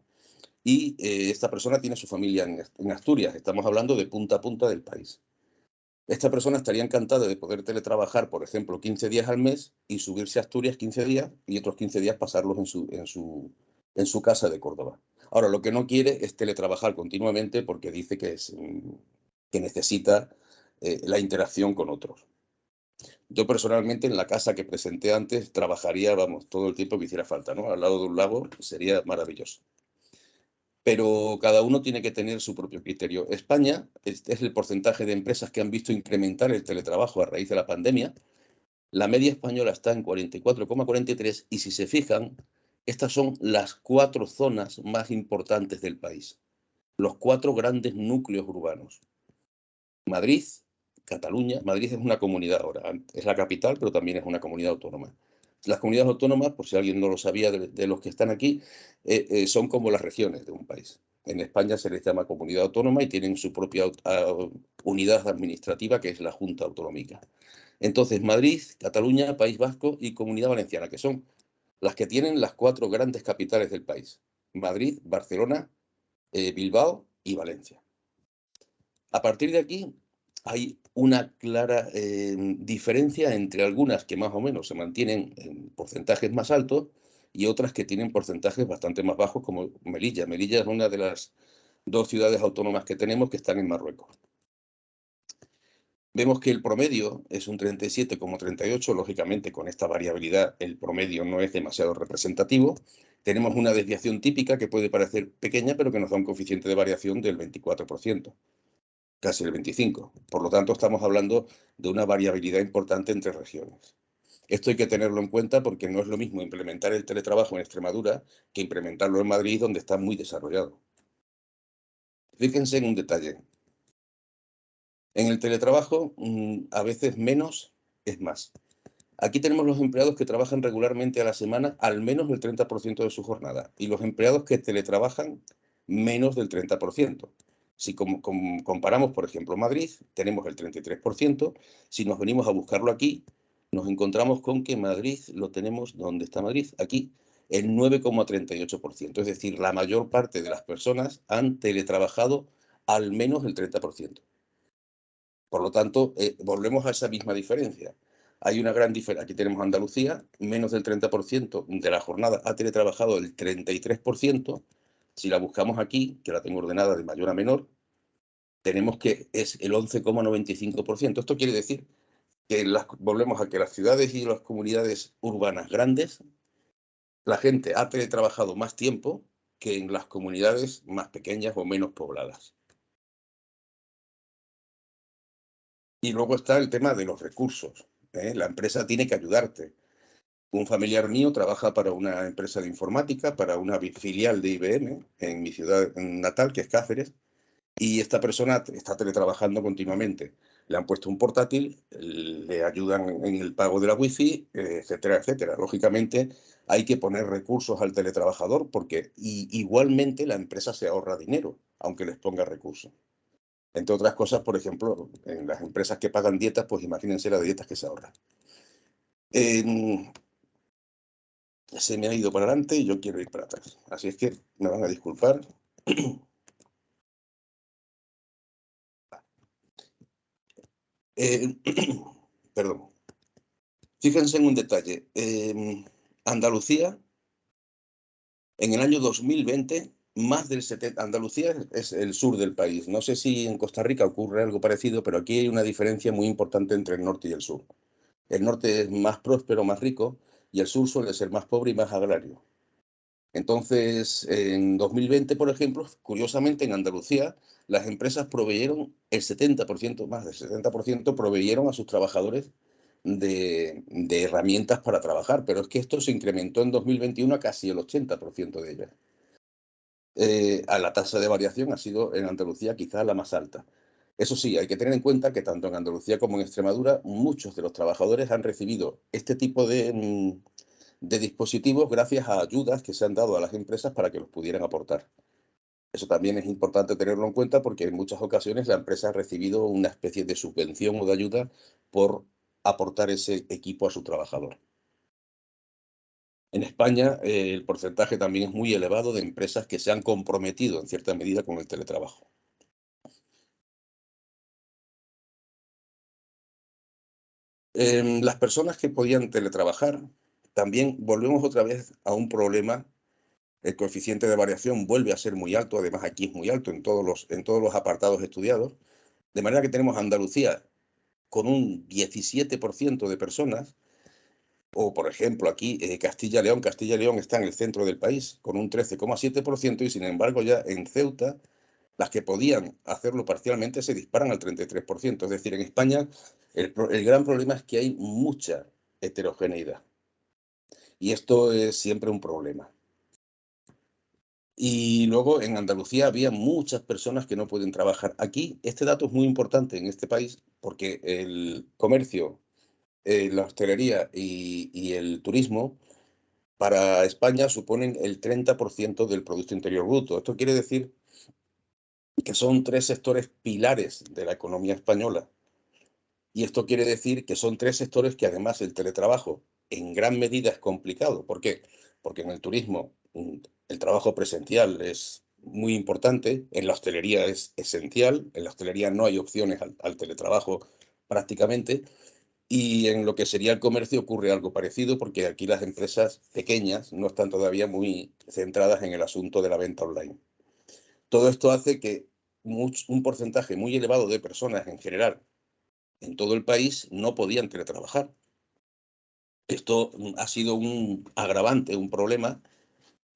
y eh, esta persona tiene su familia en, Asturias. Estamos hablando de punta a punta del país. Esta persona estaría encantada de poder teletrabajar, por ejemplo, 15 días al mes y subirse a Asturias 15 días y otros 15 días pasarlos en su, en su, en su casa de Córdoba. Ahora, lo que no quiere es teletrabajar continuamente porque dice que es que necesita eh, la interacción con otros. Yo personalmente en la casa que presenté antes trabajaría, vamos, todo el tiempo que hiciera falta, ¿no? Al lado de un lago sería maravilloso. Pero cada uno tiene que tener su propio criterio. España es, es el porcentaje de empresas que han visto incrementar el teletrabajo a raíz de la pandemia. La media española está en 44,43 y si se fijan, estas son las cuatro zonas más importantes del país, los cuatro grandes núcleos urbanos. Madrid, Cataluña, Madrid es una comunidad ahora, es la capital, pero también es una comunidad autónoma. Las comunidades autónomas, por si alguien no lo sabía de, los que están aquí, eh, eh, son como las regiones de un país. En España se les llama comunidad autónoma y tienen su propia unidad administrativa, que es la Junta Autonómica. Entonces, Madrid, Cataluña, País Vasco y Comunidad Valenciana, que son las que tienen las cuatro grandes capitales del país. Madrid, Barcelona, eh, Bilbao y Valencia. A partir de aquí hay una clara eh, diferencia entre algunas que más o menos se mantienen en porcentajes más altos y otras que tienen porcentajes bastante más bajos como Melilla. Melilla es una de las dos ciudades autónomas que tenemos que están en Marruecos. Vemos que el promedio es un 37,38, lógicamente con esta variabilidad el promedio no es demasiado representativo. Tenemos una desviación típica que puede parecer pequeña, pero que nos da un coeficiente de variación del 24% casi el 25. Por lo tanto, estamos hablando de una variabilidad importante entre regiones. Esto hay que tenerlo en cuenta porque no es lo mismo implementar el teletrabajo en Extremadura que implementarlo en Madrid, donde está muy desarrollado. Fíjense en un detalle. En el teletrabajo, mm, a veces menos es más. Aquí tenemos los empleados que trabajan regularmente a la semana al menos el 30% de su jornada y los empleados que teletrabajan menos del 30%. Si comparamos, por ejemplo, Madrid, tenemos el 33%. Si nos venimos a buscarlo aquí, nos encontramos con que Madrid lo tenemos, ¿dónde está Madrid? Aquí, el 9,38%. Es decir, la mayor parte de las personas han teletrabajado al menos el 30%. Por lo tanto, eh, volvemos a esa misma diferencia. Hay una gran diferencia. Aquí tenemos Andalucía, menos del 30% de la jornada ha teletrabajado el 33%, si la buscamos aquí, que la tengo ordenada de mayor a menor, tenemos que es el 11,95%. Esto quiere decir que volvemos a que las ciudades y las comunidades urbanas grandes, la gente ha teletrabajado más tiempo que en las comunidades más pequeñas o menos pobladas. Y luego está el tema de los recursos. ¿eh? La empresa tiene que ayudarte. Un familiar mío trabaja para una empresa de informática, para una filial de IBM en mi ciudad natal, que es Cáceres, y esta persona está teletrabajando continuamente. Le han puesto un portátil, le ayudan en el pago de la wifi, etcétera, etcétera. Lógicamente hay que poner recursos al teletrabajador porque igualmente la empresa se ahorra dinero, aunque les ponga recursos. Entre otras cosas, por ejemplo, en las empresas que pagan dietas, pues imagínense las dietas que se ahorran se me ha ido para adelante y yo quiero ir para atrás. Así es que me van a disculpar. Eh, perdón. Fíjense en un detalle. Em, Andalucía, en el año 2020, más del 70%, Andalucía es el sur del país. No sé si en Costa Rica ocurre algo parecido, pero aquí hay una diferencia muy importante entre el norte y el sur. El norte es más próspero, más rico, y el sur suele ser más pobre y más agrario. Entonces, en 2020, por ejemplo, curiosamente en Andalucía, las empresas proveyeron el 70%, más del 70%, proveyeron a sus trabajadores de, herramientas para trabajar, pero es que esto se incrementó en 2021 a casi el 80% de ellas. Eh, a la tasa de variación ha sido en Andalucía quizás la más alta. Eso sí, hay que tener en cuenta que tanto en Andalucía como en Extremadura, muchos de los trabajadores han recibido este tipo de, mm, de dispositivos gracias a ayudas que se han dado a las empresas para que los pudieran aportar. Eso también es importante tenerlo en cuenta porque en muchas ocasiones la empresa ha recibido una especie de subvención o de ayuda por aportar ese equipo a su trabajador. En España eh, el porcentaje también es muy elevado de empresas que se han comprometido en cierta medida con el teletrabajo. Em, las personas que podían teletrabajar, también volvemos otra vez a un problema. El coeficiente de variación vuelve a ser muy alto, además aquí es muy alto en todos los, en todos los apartados estudiados. De manera que tenemos Andalucía con un 17% de personas, o por ejemplo aquí eh, Castilla-León, Castilla-León está en el centro del país con un 13,7% y sin embargo ya en Ceuta las que podían hacerlo parcialmente se disparan al 33%. Es decir, en España el, gran problema es que hay mucha heterogeneidad. Y esto es siempre un problema. Y luego en Andalucía había muchas personas que no pueden trabajar. Aquí este dato es muy importante en este país porque el comercio, eh, la hostelería y, y, el turismo para España suponen el 30% del Producto Interior Bruto. Esto quiere decir que son tres sectores pilares de la economía española. Y esto quiere decir que son tres sectores que además el teletrabajo en gran medida es complicado. ¿Por qué? Porque en el turismo mm, el trabajo presencial es muy importante, en la hostelería es esencial, en la hostelería no hay opciones al, teletrabajo prácticamente, y en lo que sería el comercio ocurre algo parecido porque aquí las empresas pequeñas no están todavía muy centradas en el asunto de la venta online. Todo esto hace que un porcentaje muy elevado de personas en general en todo el país no podían teletrabajar. Esto ha sido un agravante, un problema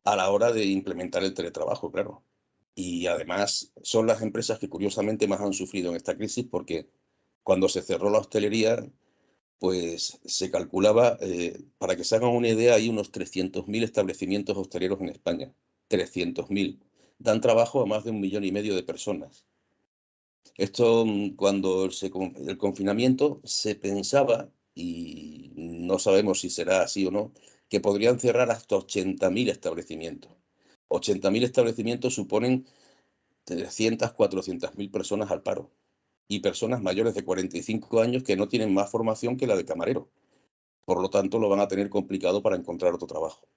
a la hora de implementar el teletrabajo, claro. Y además son las empresas que curiosamente más han sufrido en esta crisis porque cuando se cerró la hostelería, pues se calculaba, eh, para que se hagan una idea, hay unos 300.000 establecimientos hosteleros en España. 300.000 dan trabajo a más de un millón y medio de personas. Esto, mm, cuando el confinamiento se pensaba, y no sabemos si será así o no, que podrían cerrar hasta 80.000 establecimientos. 80.000 establecimientos suponen 300, 400.000 personas al paro y personas mayores de 45 años que no tienen más formación que la de camarero. Por lo tanto, lo van a tener complicado para encontrar otro trabajo.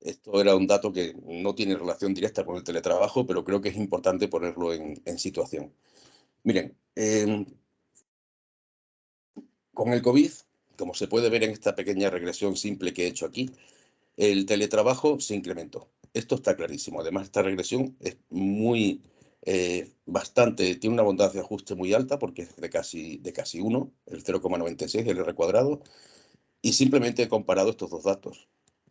Esto era un dato que no tiene relación directa con el teletrabajo, pero creo que es importante ponerlo en, situación. Miren, em, con el COVID, como se puede ver en esta pequeña regresión simple que he hecho aquí, el teletrabajo se incrementó. Esto está clarísimo. Además, esta regresión es muy, eh, bastante, tiene una bondad de ajuste muy alta porque es de casi, de casi 1, el 0,96, el R cuadrado, y simplemente he comparado estos dos datos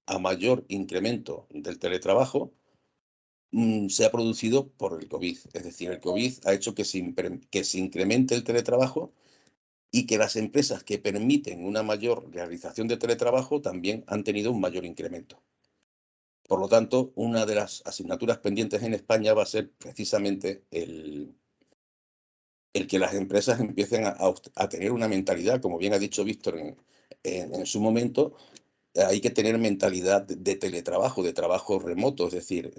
a mayor incremento del teletrabajo mm, se ha producido por el COVID. Es decir, el COVID ha hecho que se, incremente el teletrabajo y que las empresas que permiten una mayor realización de teletrabajo también han tenido un mayor incremento. Por lo tanto, una de las asignaturas pendientes en España va a ser precisamente el, el que las empresas empiecen a, tener una mentalidad, como bien ha dicho Víctor en, su momento, hay que tener mentalidad de, teletrabajo, de trabajo remoto. Es decir,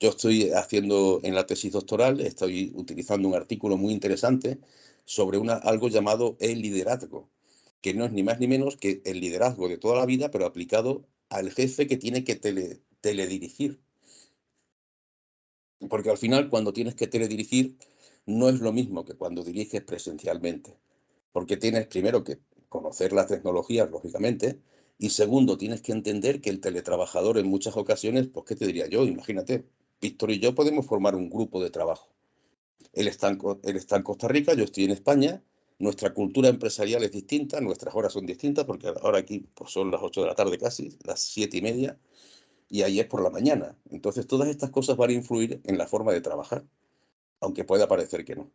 yo estoy haciendo en la tesis doctoral, estoy utilizando un artículo muy interesante sobre una, algo llamado el liderazgo, que no es ni más ni menos que el liderazgo de toda la vida, pero aplicado al jefe que tiene que tele, teledirigir. Porque al final, cuando tienes que teledirigir, no es lo mismo que cuando diriges presencialmente, porque tienes primero que conocer las tecnologías, lógicamente, y segundo, tienes que entender que el teletrabajador en muchas ocasiones, pues, ¿qué te diría yo? Imagínate, Víctor y yo podemos formar un grupo de trabajo. Él está, en, Costa Rica, yo estoy en España, nuestra cultura empresarial es distinta, nuestras horas son distintas, porque ahora aquí pues, son las 8 de la tarde casi, las 7 y media, y ahí es por la mañana. Entonces, todas estas cosas van a influir en la forma de trabajar aunque pueda parecer que no.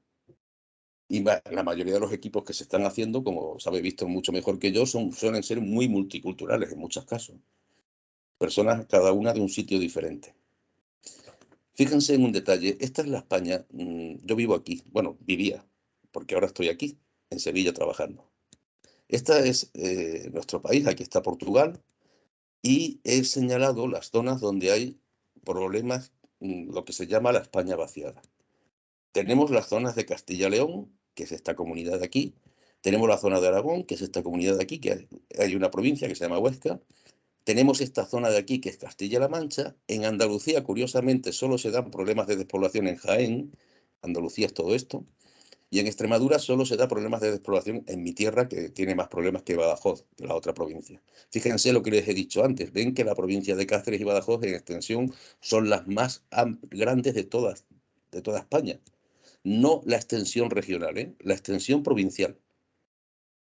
Y la mayoría de los equipos que se están haciendo, como sabe visto mucho mejor que yo, son, suelen ser muy multiculturales en muchos casos. Personas cada una de un sitio diferente. Fíjense en un detalle, esta es la España, mm, yo vivo aquí, bueno, vivía, porque ahora estoy aquí, en Sevilla, trabajando. Esta es eh, nuestro país, aquí está Portugal, y he señalado las zonas donde hay problemas, mm, lo que se llama la España vaciada. Tenemos las zonas de Castilla-León, que es esta comunidad de aquí. Tenemos la zona de Aragón, que es esta comunidad de aquí, que hay una provincia que se llama Huesca. Tenemos esta zona de aquí, que es Castilla-La Mancha. En Andalucía, curiosamente, solo se dan problemas de despoblación en Jaén. Andalucía es todo esto. Y en Extremadura solo se da problemas de despoblación en mi tierra, que tiene más problemas que Badajoz, que la otra provincia. Fíjense lo que les he dicho antes. Ven que la provincia de Cáceres y Badajoz en extensión son las más grandes de todas, de toda España no la extensión regional, ¿eh? la extensión provincial.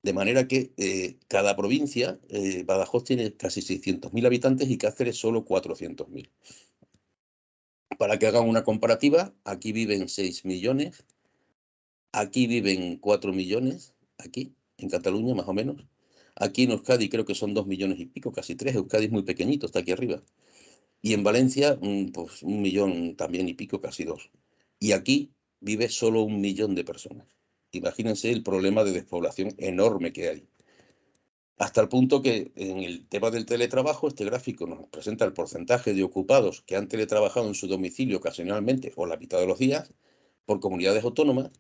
De manera que eh, cada provincia, eh, Badajoz tiene casi 600.000 habitantes y Cáceres solo 400.000. Para que hagan una comparativa, aquí viven 6 millones, aquí viven 4 millones, aquí, en Cataluña más o menos. Aquí en Euskadi creo que son 2 millones y pico, casi 3. Euskadi es muy pequeñito, está aquí arriba. Y en Valencia, mm, pues un millón también y pico, casi dos. Y aquí vive solo un millón de personas. Imagínense el problema de despoblación enorme que hay. Hasta el punto que en el tema del teletrabajo, este gráfico nos presenta el porcentaje de ocupados que han teletrabajado en su domicilio ocasionalmente o la mitad de los días por comunidades autónomas.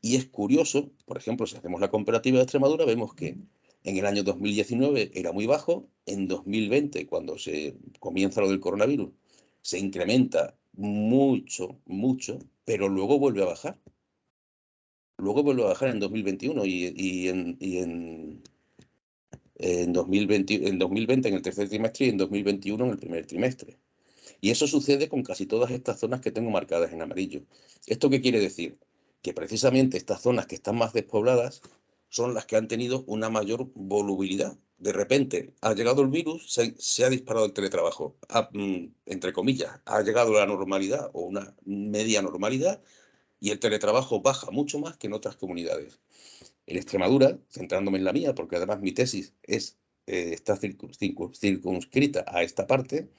Y es curioso, por ejemplo, si hacemos la comparativa de Extremadura, vemos que en el año 2019 era muy bajo, en 2020, cuando se comienza lo del coronavirus, se incrementa mucho, mucho, pero luego vuelve a bajar. Luego vuelve a bajar en 2021 y, en, en, en, 2020, en 2020 en el tercer trimestre y en 2021 en el primer trimestre. Y eso sucede con casi todas estas zonas que tengo marcadas en amarillo. ¿Esto qué quiere decir? Que precisamente estas zonas que están más despobladas son las que han tenido una mayor volubilidad de repente ha llegado el virus, se, ha disparado el teletrabajo, mm, entre comillas, ha llegado la normalidad o una media normalidad y el teletrabajo baja mucho más que en otras comunidades. En Extremadura, centrándome en la mía, porque además mi tesis es, eh, está circunscrita a esta parte,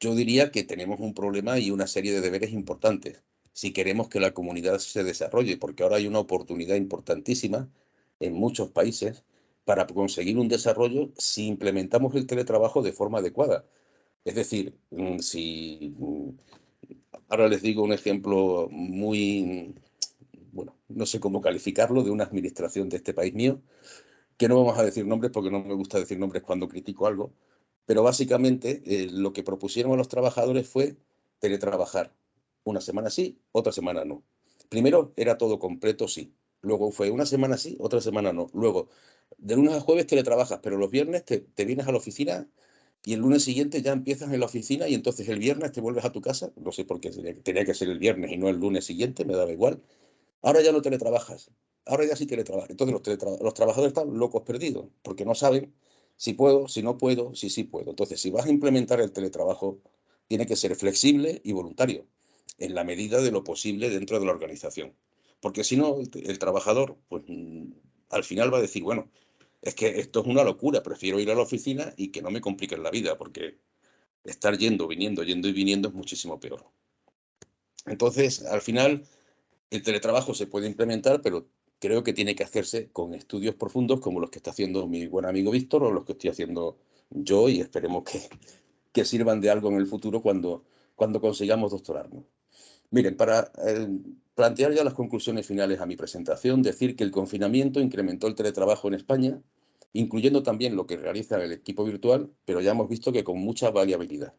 yo diría que tenemos un problema y una serie de deberes importantes si queremos que la comunidad se desarrolle, porque ahora hay una oportunidad importantísima en muchos países para conseguir un desarrollo si implementamos el teletrabajo de forma adecuada. Es decir, mm, si mm, ahora les digo un ejemplo muy, bueno, no sé cómo calificarlo, de una administración de este país mío, que no vamos a decir nombres porque no me gusta decir nombres cuando critico algo, pero básicamente eh, lo que propusieron a los trabajadores fue teletrabajar. Una semana sí, otra semana no. Primero era todo completo, sí. Luego fue una semana sí, otra semana no. Luego de lunes a jueves teletrabajas, pero los viernes te, vienes a la oficina y el lunes siguiente ya empiezas en la oficina y entonces el viernes te vuelves a tu casa. No sé por qué tenía que ser el viernes y no el lunes siguiente, me daba igual. Ahora ya no teletrabajas, ahora ya sí teletrabajas. Entonces los, los trabajadores están locos perdidos porque no saben si puedo, si no puedo, si sí puedo. Entonces, si vas a implementar el teletrabajo, tiene que ser flexible y voluntario, en la medida de lo posible dentro de la organización. Porque si no, el, trabajador, pues mm, al final va a decir, bueno, es que esto es una locura, prefiero ir a la oficina y que no me compliquen la vida, porque estar yendo, viniendo, yendo y viniendo es muchísimo peor. Entonces, al final, el teletrabajo se puede implementar, pero creo que tiene que hacerse con estudios profundos como los que está haciendo mi buen amigo Víctor o los que estoy haciendo yo y esperemos que, que sirvan de algo en el futuro cuando, cuando consigamos doctorarnos. Miren, para eh, plantear ya las conclusiones finales a mi presentación, decir que el confinamiento incrementó el teletrabajo en España, incluyendo también lo que realiza el equipo virtual, pero ya hemos visto que con mucha variabilidad.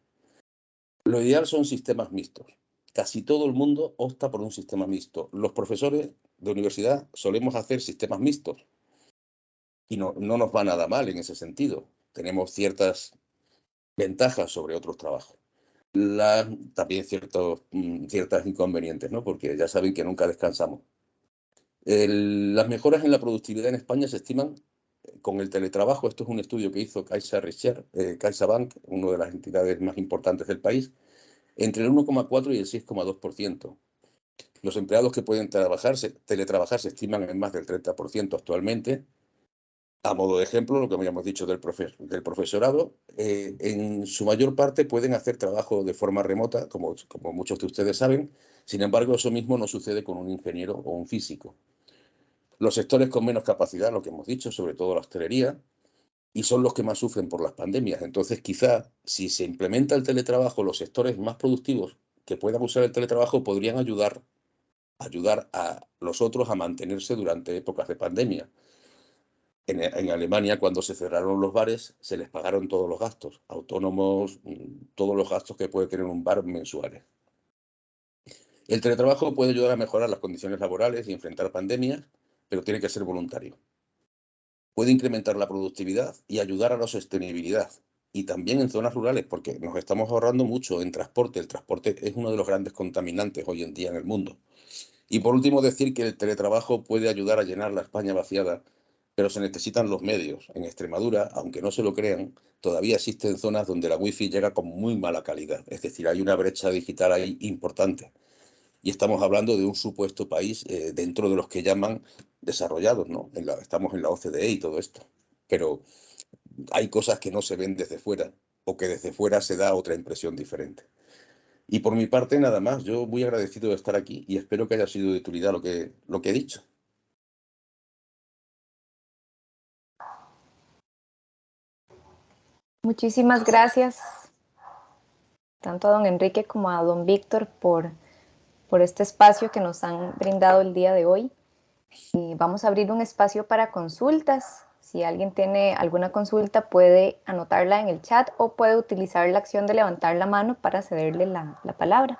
Lo ideal son sistemas mixtos. Casi todo el mundo opta por un sistema mixto. Los profesores de universidad solemos hacer sistemas mixtos y no, no nos va nada mal en ese sentido. Tenemos ciertas ventajas sobre otros trabajos también ciertos, mm, ciertas inconvenientes, ¿no? porque ya saben que nunca descansamos. las mejoras en la productividad en España se estiman eh, con el teletrabajo. Esto es un estudio que hizo Caixa Research, eh, CaixaBank, una de las entidades más importantes del país, entre el 1,4 y el 6,2%. Los empleados que pueden trabajarse, teletrabajar se estiman en más del 30% actualmente a modo de ejemplo, lo que habíamos dicho del, profesorado, eh, en su mayor parte pueden hacer trabajo de forma remota, como, muchos de ustedes saben, sin embargo eso mismo no sucede con un ingeniero o un físico. Los sectores con menos capacidad, lo que hemos dicho, sobre todo la hostelería, y son los que más sufren por las pandemias. Entonces, quizá si se implementa el teletrabajo, los sectores más productivos que puedan usar el teletrabajo podrían ayudar a los otros a mantenerse durante épocas de pandemia. En, Alemania, cuando se cerraron los bares, se les pagaron todos los gastos, autónomos, mm, todos los gastos que puede tener un bar mensuales. El teletrabajo puede ayudar a mejorar las condiciones laborales y enfrentar pandemias, pero tiene que ser voluntario. Puede incrementar la productividad y ayudar a la sostenibilidad, y también en zonas rurales, porque nos estamos ahorrando mucho en transporte. El transporte es uno de los grandes contaminantes hoy en día en el mundo. Y por último, decir que el teletrabajo puede ayudar a llenar la España vaciada pero se necesitan los medios. En Extremadura, aunque no se lo crean, todavía existen zonas donde la wifi llega con muy mala calidad. Es decir, hay una brecha digital ahí importante. Y estamos hablando de un supuesto país eh, dentro de los que llaman desarrollados, ¿no? estamos en la OCDE y todo esto. Pero hay cosas que no se ven desde fuera o que desde fuera se da otra impresión diferente. Y por mi parte, nada más. Yo muy agradecido de estar aquí y espero que haya sido de utilidad lo que, lo que he dicho. Muchísimas gracias tanto a don Enrique como a don Víctor por, por este espacio que nos han brindado el día de hoy. Y vamos a abrir un espacio para consultas. Si alguien tiene alguna consulta puede anotarla en el chat o puede utilizar la acción de levantar la mano para cederle la, la palabra.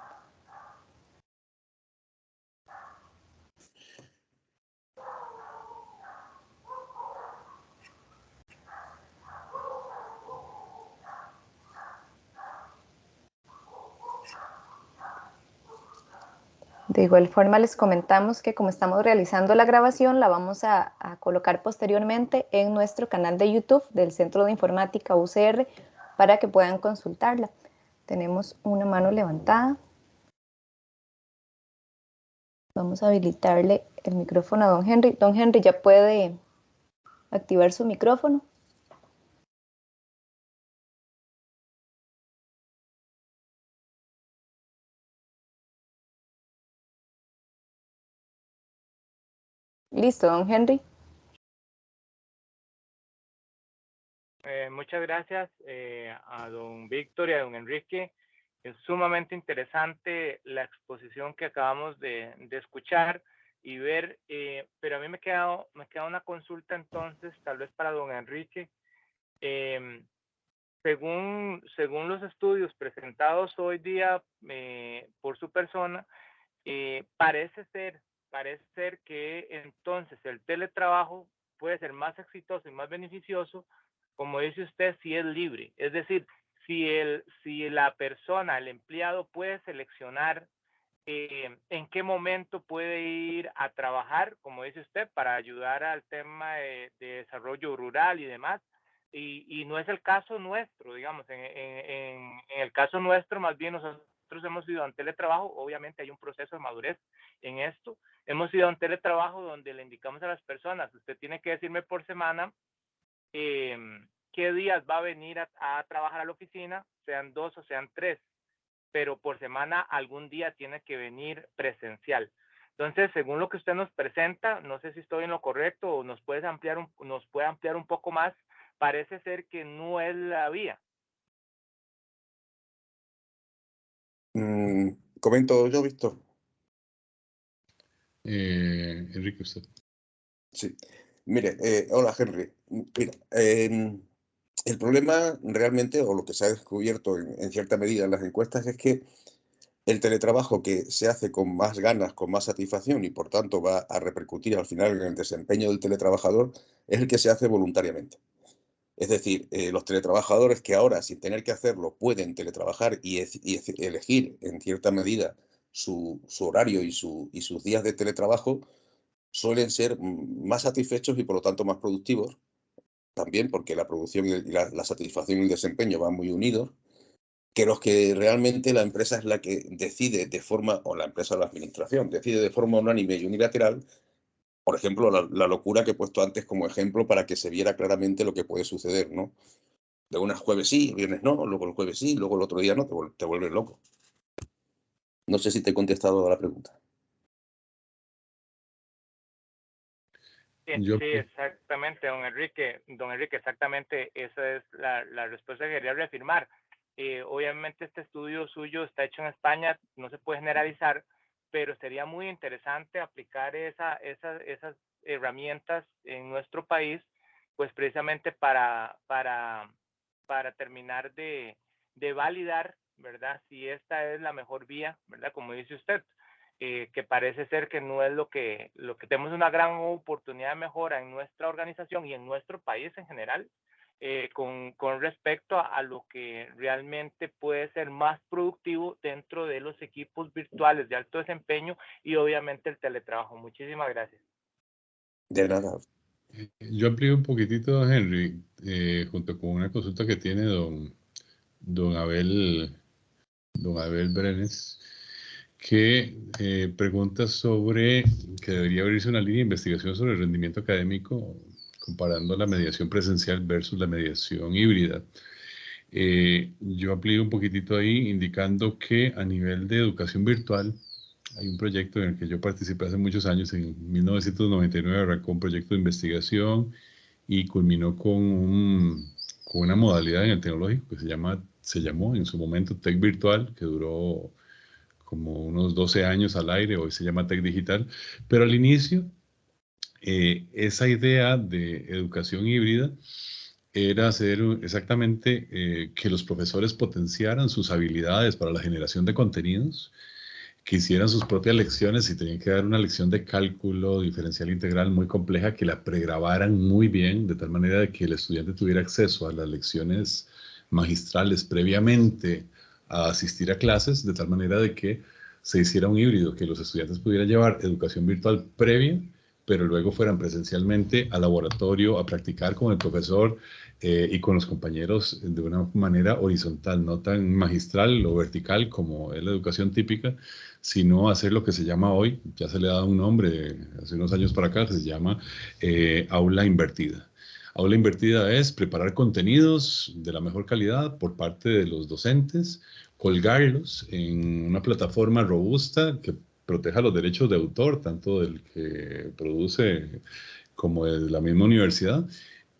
De igual forma les comentamos que como estamos realizando la grabación la vamos a, colocar posteriormente en nuestro canal de YouTube del Centro de Informática UCR para que puedan consultarla. Tenemos una mano levantada. Vamos a habilitarle el micrófono a don Henry. Don Henry ya puede activar su micrófono. Listo, don Henry. Eh, muchas gracias eh, a don Víctor y a don Enrique. Es sumamente interesante la exposición que acabamos de, escuchar y ver, eh, pero a mí me queda, me queda una consulta entonces, tal vez para don Enrique. Em, según, según los estudios presentados hoy día por su persona, parece ser parece ser que entonces el teletrabajo puede ser más exitoso y más beneficioso, como dice usted, si es libre. Es decir, si, el, si la persona, el empleado puede seleccionar eh, en qué momento puede ir a trabajar, como dice usted, para ayudar al tema de, desarrollo rural y demás. Y, y, no es el caso nuestro, digamos, en, en, en, el caso nuestro más bien nosotros nosotros hemos ido a un teletrabajo, obviamente hay un proceso de madurez en esto. Hemos ido a un teletrabajo donde le indicamos a las personas, usted tiene que decirme por semana em, qué días va a venir a, trabajar a la oficina, sean dos o sean tres, pero por semana algún día tiene que venir presencial. Entonces, según lo que usted nos presenta, no sé si estoy en lo correcto o nos puede ampliar un, nos puede ampliar un poco más, parece ser que no es la vía. Mm, comento yo, Víctor. Eh, Enrique, usted. Sí. Mire, eh, hola Henry. Mira, em, el problema realmente, o lo que se ha descubierto en, cierta medida en las encuestas, es que el teletrabajo que se hace con más ganas, con más satisfacción y por tanto va a repercutir al final en el desempeño del teletrabajador, es el que se hace voluntariamente. Es decir, eh, los teletrabajadores que ahora, sin tener que hacerlo, pueden teletrabajar y, elegir en cierta medida su, horario y, sus días de teletrabajo, suelen ser más satisfechos y por lo tanto más productivos, también porque la producción y la, satisfacción y el desempeño van muy unidos, que los que realmente la empresa es la que decide de forma, o la empresa o la administración, decide de forma unánime y unilateral, por ejemplo, la, locura que he puesto antes como ejemplo para que se viera claramente lo que puede suceder, ¿no? De unas jueves sí, viernes no, luego el jueves sí, luego el otro día no, te, te vuelves loco. No sé si te he contestado a la pregunta. Sí, exactamente, don Enrique. Don Enrique, exactamente, esa es la, la respuesta que quería reafirmar. Eh, obviamente este estudio suyo está hecho en España, no se puede generalizar, pero sería muy interesante aplicar esa, esas herramientas en nuestro país, pues precisamente para, para, para terminar de, de validar, ¿verdad? Si esta es la mejor vía, ¿verdad? Como dice usted, eh, que parece ser que no es lo que, lo que tenemos una gran oportunidad de mejora en nuestra organización y en nuestro país en general, eh, con, con, respecto a, lo que realmente puede ser más productivo dentro de los equipos virtuales de alto desempeño y obviamente el teletrabajo. Muchísimas gracias. De nada. Eh, yo amplío un poquitito, Henry, junto con una consulta que tiene don, don Abel, don Abel Brenes que eh, pregunta sobre que debería abrirse una línea de investigación sobre el rendimiento académico comparando la mediación presencial versus la mediación híbrida. Eh, yo amplío un poquitito ahí indicando que a nivel de educación virtual hay un proyecto en el que yo participé hace muchos años, en 1999 arrancó un proyecto de investigación y culminó con, un, con una modalidad en el tecnológico que se, llama, se llamó en su momento Tech Virtual, que duró como unos 12 años al aire, hoy se llama Tech Digital, pero al inicio eh, esa idea de educación híbrida era hacer exactamente eh, que los profesores potenciaran sus habilidades para la generación de contenidos, que hicieran sus propias lecciones y tenían que dar una lección de cálculo diferencial integral muy compleja, que la pregrabaran muy bien, de tal manera que el estudiante tuviera acceso a las lecciones magistrales previamente a asistir a clases de tal manera de que se hiciera un híbrido, que los estudiantes pudieran llevar educación virtual previa, pero luego fueran presencialmente al laboratorio a practicar con el profesor eh, y con los compañeros de una manera horizontal, no tan magistral o vertical como es la educación típica, sino hacer lo que se llama hoy, ya se le ha dado un nombre hace unos años para acá, se llama eh, aula invertida. Aula invertida es preparar contenidos de la mejor calidad por parte de los docentes, colgarlos en una plataforma robusta que proteja los derechos de autor, tanto del que produce como de la misma universidad,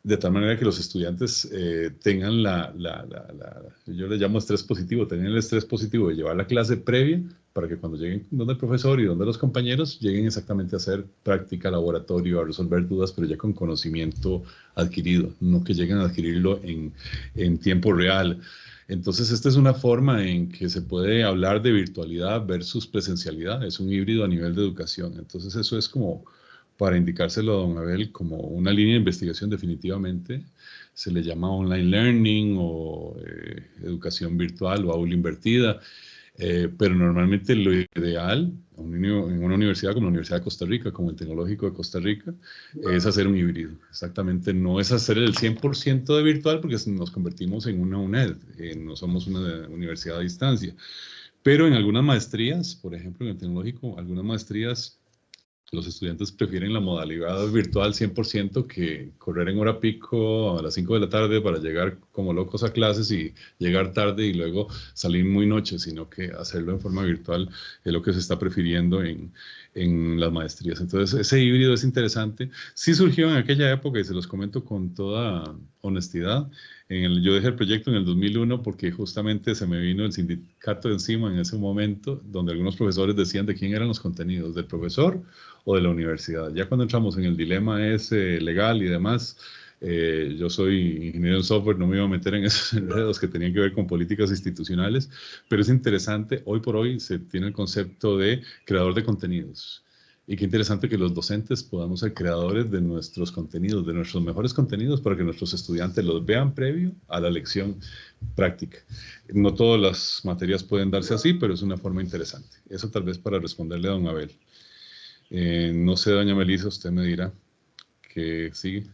de tal manera que los estudiantes eh, tengan la, la, la, yo le llamo estrés positivo, tengan el estrés positivo de llevar la clase previa para que cuando lleguen donde el profesor y donde los compañeros lleguen exactamente a hacer práctica, laboratorio, a resolver dudas, pero ya con conocimiento adquirido, no que lleguen a adquirirlo en, en tiempo real. Entonces, esta es una forma en que se puede hablar de virtualidad versus presencialidad, es un híbrido a nivel de educación. Entonces, eso es como para indicárselo a don Abel como una línea de investigación definitivamente. Se le llama online learning o eh, educación virtual o aula invertida. Eh, pero normalmente lo ideal en una universidad como la Universidad de Costa Rica, como el Tecnológico de Costa Rica, es hacer un híbrido. Exactamente, no es hacer el 100% de virtual porque nos convertimos en una UNED, eh, no somos una universidad a distancia, Pero en algunas maestrías, por ejemplo, en el tecnológico, algunas maestrías los estudiantes prefieren la modalidad virtual 100% que correr en hora pico a las 5 de la tarde para llegar como locos a clases y llegar tarde y luego salir muy noche, sino que hacerlo en forma virtual es lo que se está prefiriendo en, en las maestrías. Entonces, ese híbrido es interesante. Sí surgió en aquella época y se los comento con toda honestidad. En el, yo dejé el proyecto en el 2001 porque justamente se me vino el sindicato encima en ese momento, donde algunos profesores decían de quién eran los contenidos, del profesor o de la universidad. Ya cuando entramos en el dilema ese legal y demás, eh, yo soy ingeniero en software, no me iba a meter en esos enredos que tenían que ver con políticas institucionales, pero es interesante, hoy por hoy se tiene el concepto de creador de contenidos. Y qué interesante que los docentes podamos ser creadores de nuestros contenidos, de nuestros mejores contenidos, para que nuestros estudiantes los vean previo a la lección práctica. No todas las materias pueden darse así, pero es una forma interesante. Eso tal vez para responderle a don Abel. Eh, no sé, doña Melissa, usted me dirá que sigue.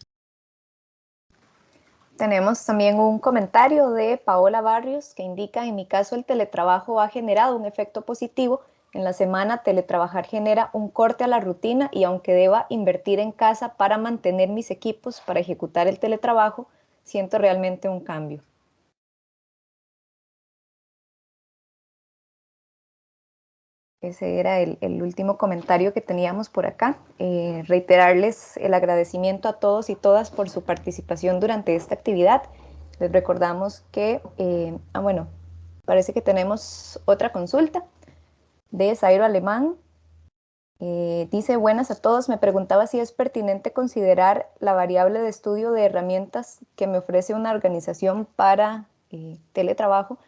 Tenemos también un comentario de Paola Barrios que indica, en mi caso el teletrabajo ha generado un efecto positivo. En la semana teletrabajar genera un corte a la rutina y aunque deba invertir en casa para mantener mis equipos para ejecutar el teletrabajo, siento realmente un cambio. Ese era el, último comentario que teníamos por acá. Eh, reiterarles el agradecimiento a todos y todas por su participación durante esta actividad. Les recordamos que, eh, ah, bueno, parece que tenemos otra consulta de Zairo Alemán. Eh, dice, buenas a todos, me preguntaba si es pertinente considerar la variable de estudio de herramientas que me ofrece una organización para teletrabajo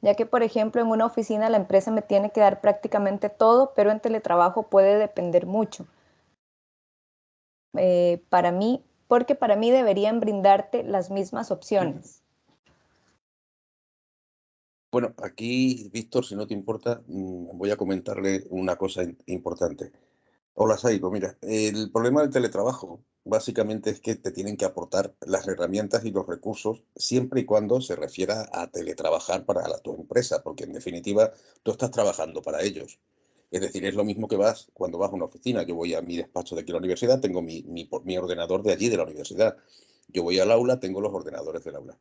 ya que, por ejemplo, en una oficina la empresa me tiene que dar prácticamente todo, pero en teletrabajo puede depender mucho. Eh, para mí, porque para mí deberían brindarte las mismas opciones. Bueno, aquí, Víctor, si no te importa, mm, voy a comentarle una cosa importante. Hola, Saiko. Mira, el problema del teletrabajo básicamente es que te tienen que aportar las herramientas y los recursos siempre y cuando se refiera a teletrabajar para la, tu empresa, porque en definitiva tú estás trabajando para ellos. Es decir, es lo mismo que vas cuando vas a una oficina. Yo voy a mi despacho de aquí a la universidad, tengo mi, mi ordenador de allí, de la universidad. Yo voy al aula, tengo los ordenadores del aula.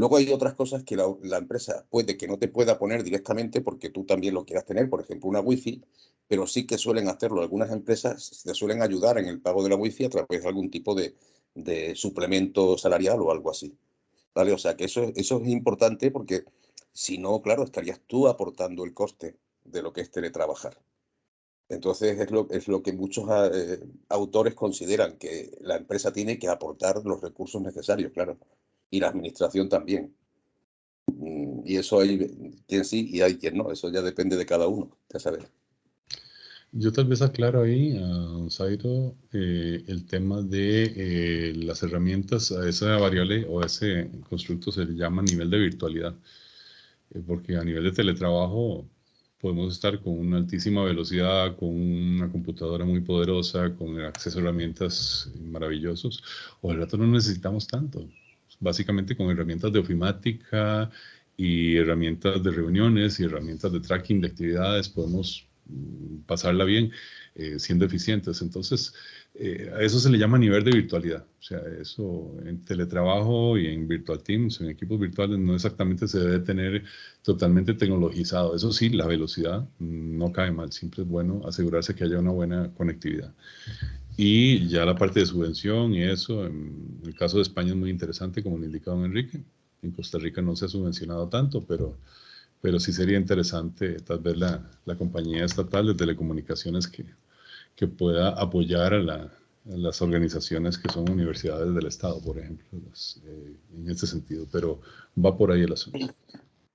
Luego hay otras cosas que la, empresa puede que no te pueda poner directamente porque tú también lo quieras tener, por ejemplo, una wifi, pero sí que suelen hacerlo. Algunas empresas te suelen ayudar en el pago de la wifi a través de algún tipo de, de suplemento salarial o algo así. ¿Vale? O sea que eso, eso es importante porque si no, claro, estarías tú aportando el coste de lo que es teletrabajar. Entonces es lo, es lo que muchos eh, autores consideran que la empresa tiene que aportar los recursos necesarios, claro y la administración también. Mm, y eso hay quien sí y hay quien no, eso ya depende de cada uno, ya sabes. Yo tal vez aclaro ahí a don Zairo eh, el tema de eh, las herramientas, a esa variable o a ese constructo se le llama nivel de virtualidad, eh, porque a nivel de teletrabajo podemos estar con una altísima velocidad, con una computadora muy poderosa, con acceso a herramientas maravillosos, o al rato no necesitamos tanto básicamente con herramientas de ofimática y herramientas de reuniones y herramientas de tracking de actividades podemos mm, pasarla bien eh, siendo eficientes. Entonces, eh, a eso se le llama nivel de virtualidad. O sea, eso en teletrabajo y en virtual teams, en equipos virtuales, no exactamente se debe tener totalmente tecnologizado. Eso sí, la velocidad mm, no cae mal. Siempre es bueno asegurarse que haya una buena conectividad. Y ya la parte de subvención y eso, en el caso de España es muy interesante, como lo indicado don Enrique. En Costa Rica no se ha subvencionado tanto, pero, pero sí sería interesante tal vez la, la compañía estatal de telecomunicaciones que, que pueda apoyar a, las organizaciones que son universidades del Estado, por ejemplo, eh, en este sentido. Pero va por ahí el asunto.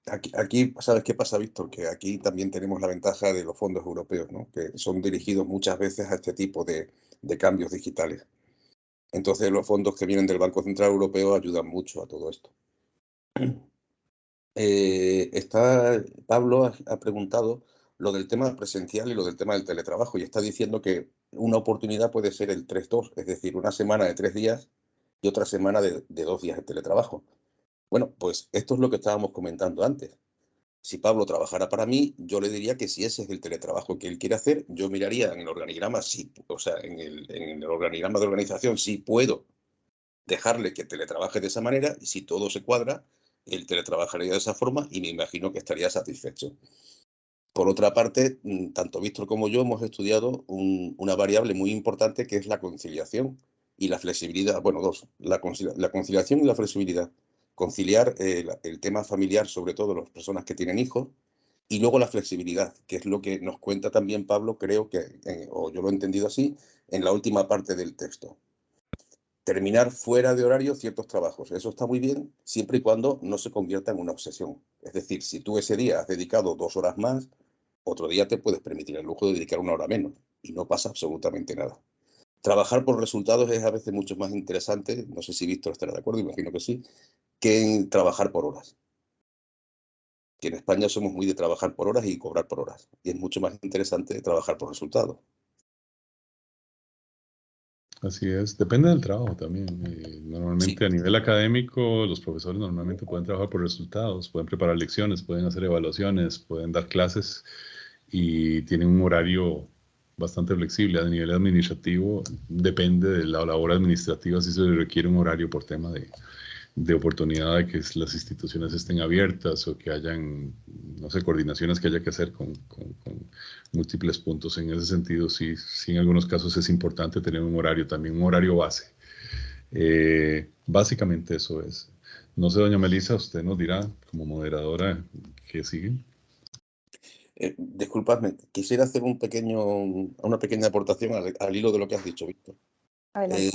Aquí, aquí, ¿sabes qué pasa, Víctor? Que aquí también tenemos la ventaja de los fondos europeos, ¿no? que son dirigidos muchas veces a este tipo de, de cambios digitales. Entonces los fondos que vienen del Banco Central Europeo ayudan mucho a todo esto. Eh, está, Pablo ha, preguntado lo del tema presencial y lo del tema del teletrabajo y está diciendo que una oportunidad puede ser el 3-2, es decir, una semana de tres días y otra semana de, de dos días de teletrabajo. Bueno, pues esto es lo que estábamos comentando antes. Si Pablo trabajara para mí, yo le diría que si ese es el teletrabajo que él quiere hacer, yo miraría en el organigrama, si, o sea, en el, organigrama de organización, si puedo dejarle que teletrabaje de esa manera y si todo se cuadra, él teletrabajaría de esa forma y me imagino que estaría satisfecho. Por otra parte, mm, tanto Víctor como yo hemos estudiado una variable muy importante que es la conciliación y la flexibilidad. Bueno, dos, la, conciliación y la flexibilidad. Conciliar eh, el tema familiar, sobre todo las personas que tienen hijos, y luego la flexibilidad, que es lo que nos cuenta también Pablo, creo que, eh, o yo lo he entendido así, en la última parte del texto. Terminar fuera de horario ciertos trabajos. Eso está muy bien, siempre y cuando no se convierta en una obsesión. Es decir, si tú ese día has dedicado dos horas más, otro día te puedes permitir el lujo de dedicar una hora menos y no pasa absolutamente nada. Trabajar por resultados es a veces mucho más interesante, no sé si Víctor estará de acuerdo, imagino que sí, que en trabajar por horas. Que en España somos muy de trabajar por horas y cobrar por horas. Y es mucho más interesante trabajar por resultados. Así es, depende del trabajo también. Eh, normalmente a nivel académico, los profesores normalmente pueden trabajar por resultados, pueden preparar lecciones, pueden hacer evaluaciones, pueden dar clases y tienen un horario bastante flexible. A nivel administrativo, depende de la labor administrativa si se requiere un horario por tema de, de oportunidad de que las instituciones estén abiertas o que hayan, no sé, coordinaciones que haya que hacer con, múltiples puntos. En ese sentido, sí, sí, en algunos casos es importante tener un horario también, un horario base. Eh, básicamente eso es. No sé, doña Melissa, usted nos dirá como moderadora qué sigue. Eh, disculpadme, quisiera hacer un pequeño, una pequeña aportación al, hilo de lo que has dicho, Víctor. Eh,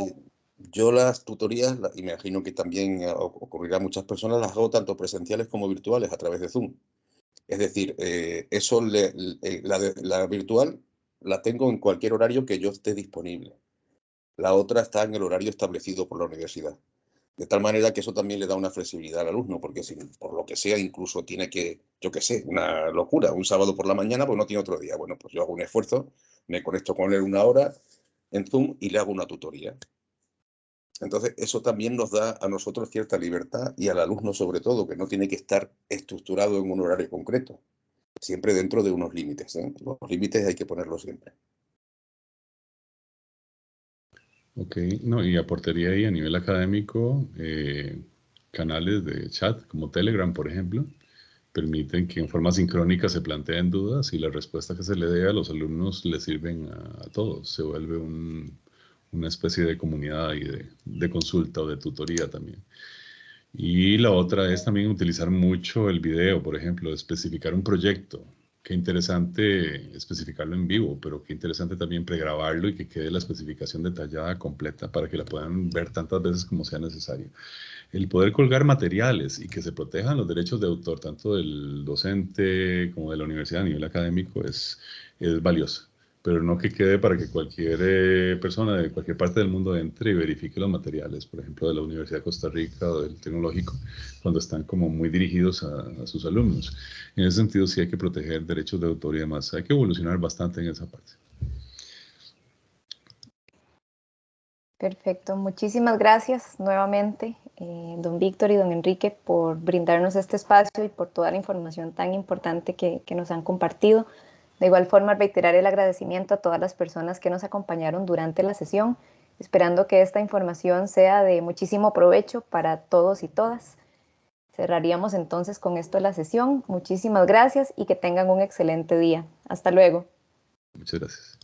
yo las tutorías, y me imagino que también ocurrirá a muchas personas, las hago tanto presenciales como virtuales a través de Zoom. Es decir, eh, eso la, virtual la tengo en cualquier horario que yo esté disponible. La otra está en el horario establecido por la universidad. De tal manera que eso también le da una flexibilidad al alumno, porque si por lo que sea incluso tiene que, yo qué sé, una locura, un sábado por la mañana, pues no tiene otro día. Bueno, pues yo hago un esfuerzo, me conecto con él una hora en Zoom y le hago una tutoría. Entonces, eso también nos da a nosotros cierta libertad y al alumno sobre todo, que no tiene que estar estructurado en un horario concreto, siempre dentro de unos límites. ¿eh? Los límites hay que ponerlos siempre. Ok, no, y aportaría ahí a nivel académico eh, canales de chat como Telegram, por ejemplo, permiten que en forma sincrónica se planteen dudas y la respuesta que se le dé a los alumnos le sirven a todos. Se vuelve un, una especie de comunidad y de, consulta o de tutoría también. Y la otra es también utilizar mucho el video, por ejemplo, especificar un proyecto. Qué interesante especificarlo en vivo, pero qué interesante también pregrabarlo y que quede la especificación detallada, completa, para que la puedan ver tantas veces como sea necesario. El poder colgar materiales y que se protejan los derechos de autor, tanto del docente como de la universidad a nivel académico, es, es valioso pero no que quede para que cualquier eh, persona de cualquier parte del mundo entre y verifique los materiales, por ejemplo, de la Universidad de Costa Rica o del Tecnológico, cuando están como muy dirigidos a, sus alumnos. En ese sentido, sí hay que proteger derechos de autor y demás. Hay que evolucionar bastante en esa parte. Perfecto, muchísimas gracias nuevamente, eh, don Víctor y don Enrique, por brindarnos este espacio y por toda la información tan importante que, que nos han compartido. De igual forma, reiterar el agradecimiento a todas las personas que nos acompañaron durante la sesión, esperando que esta información sea de muchísimo provecho para todos y todas. Cerraríamos entonces con esto la sesión. Muchísimas gracias y que tengan un excelente día. Hasta luego. Muchas gracias.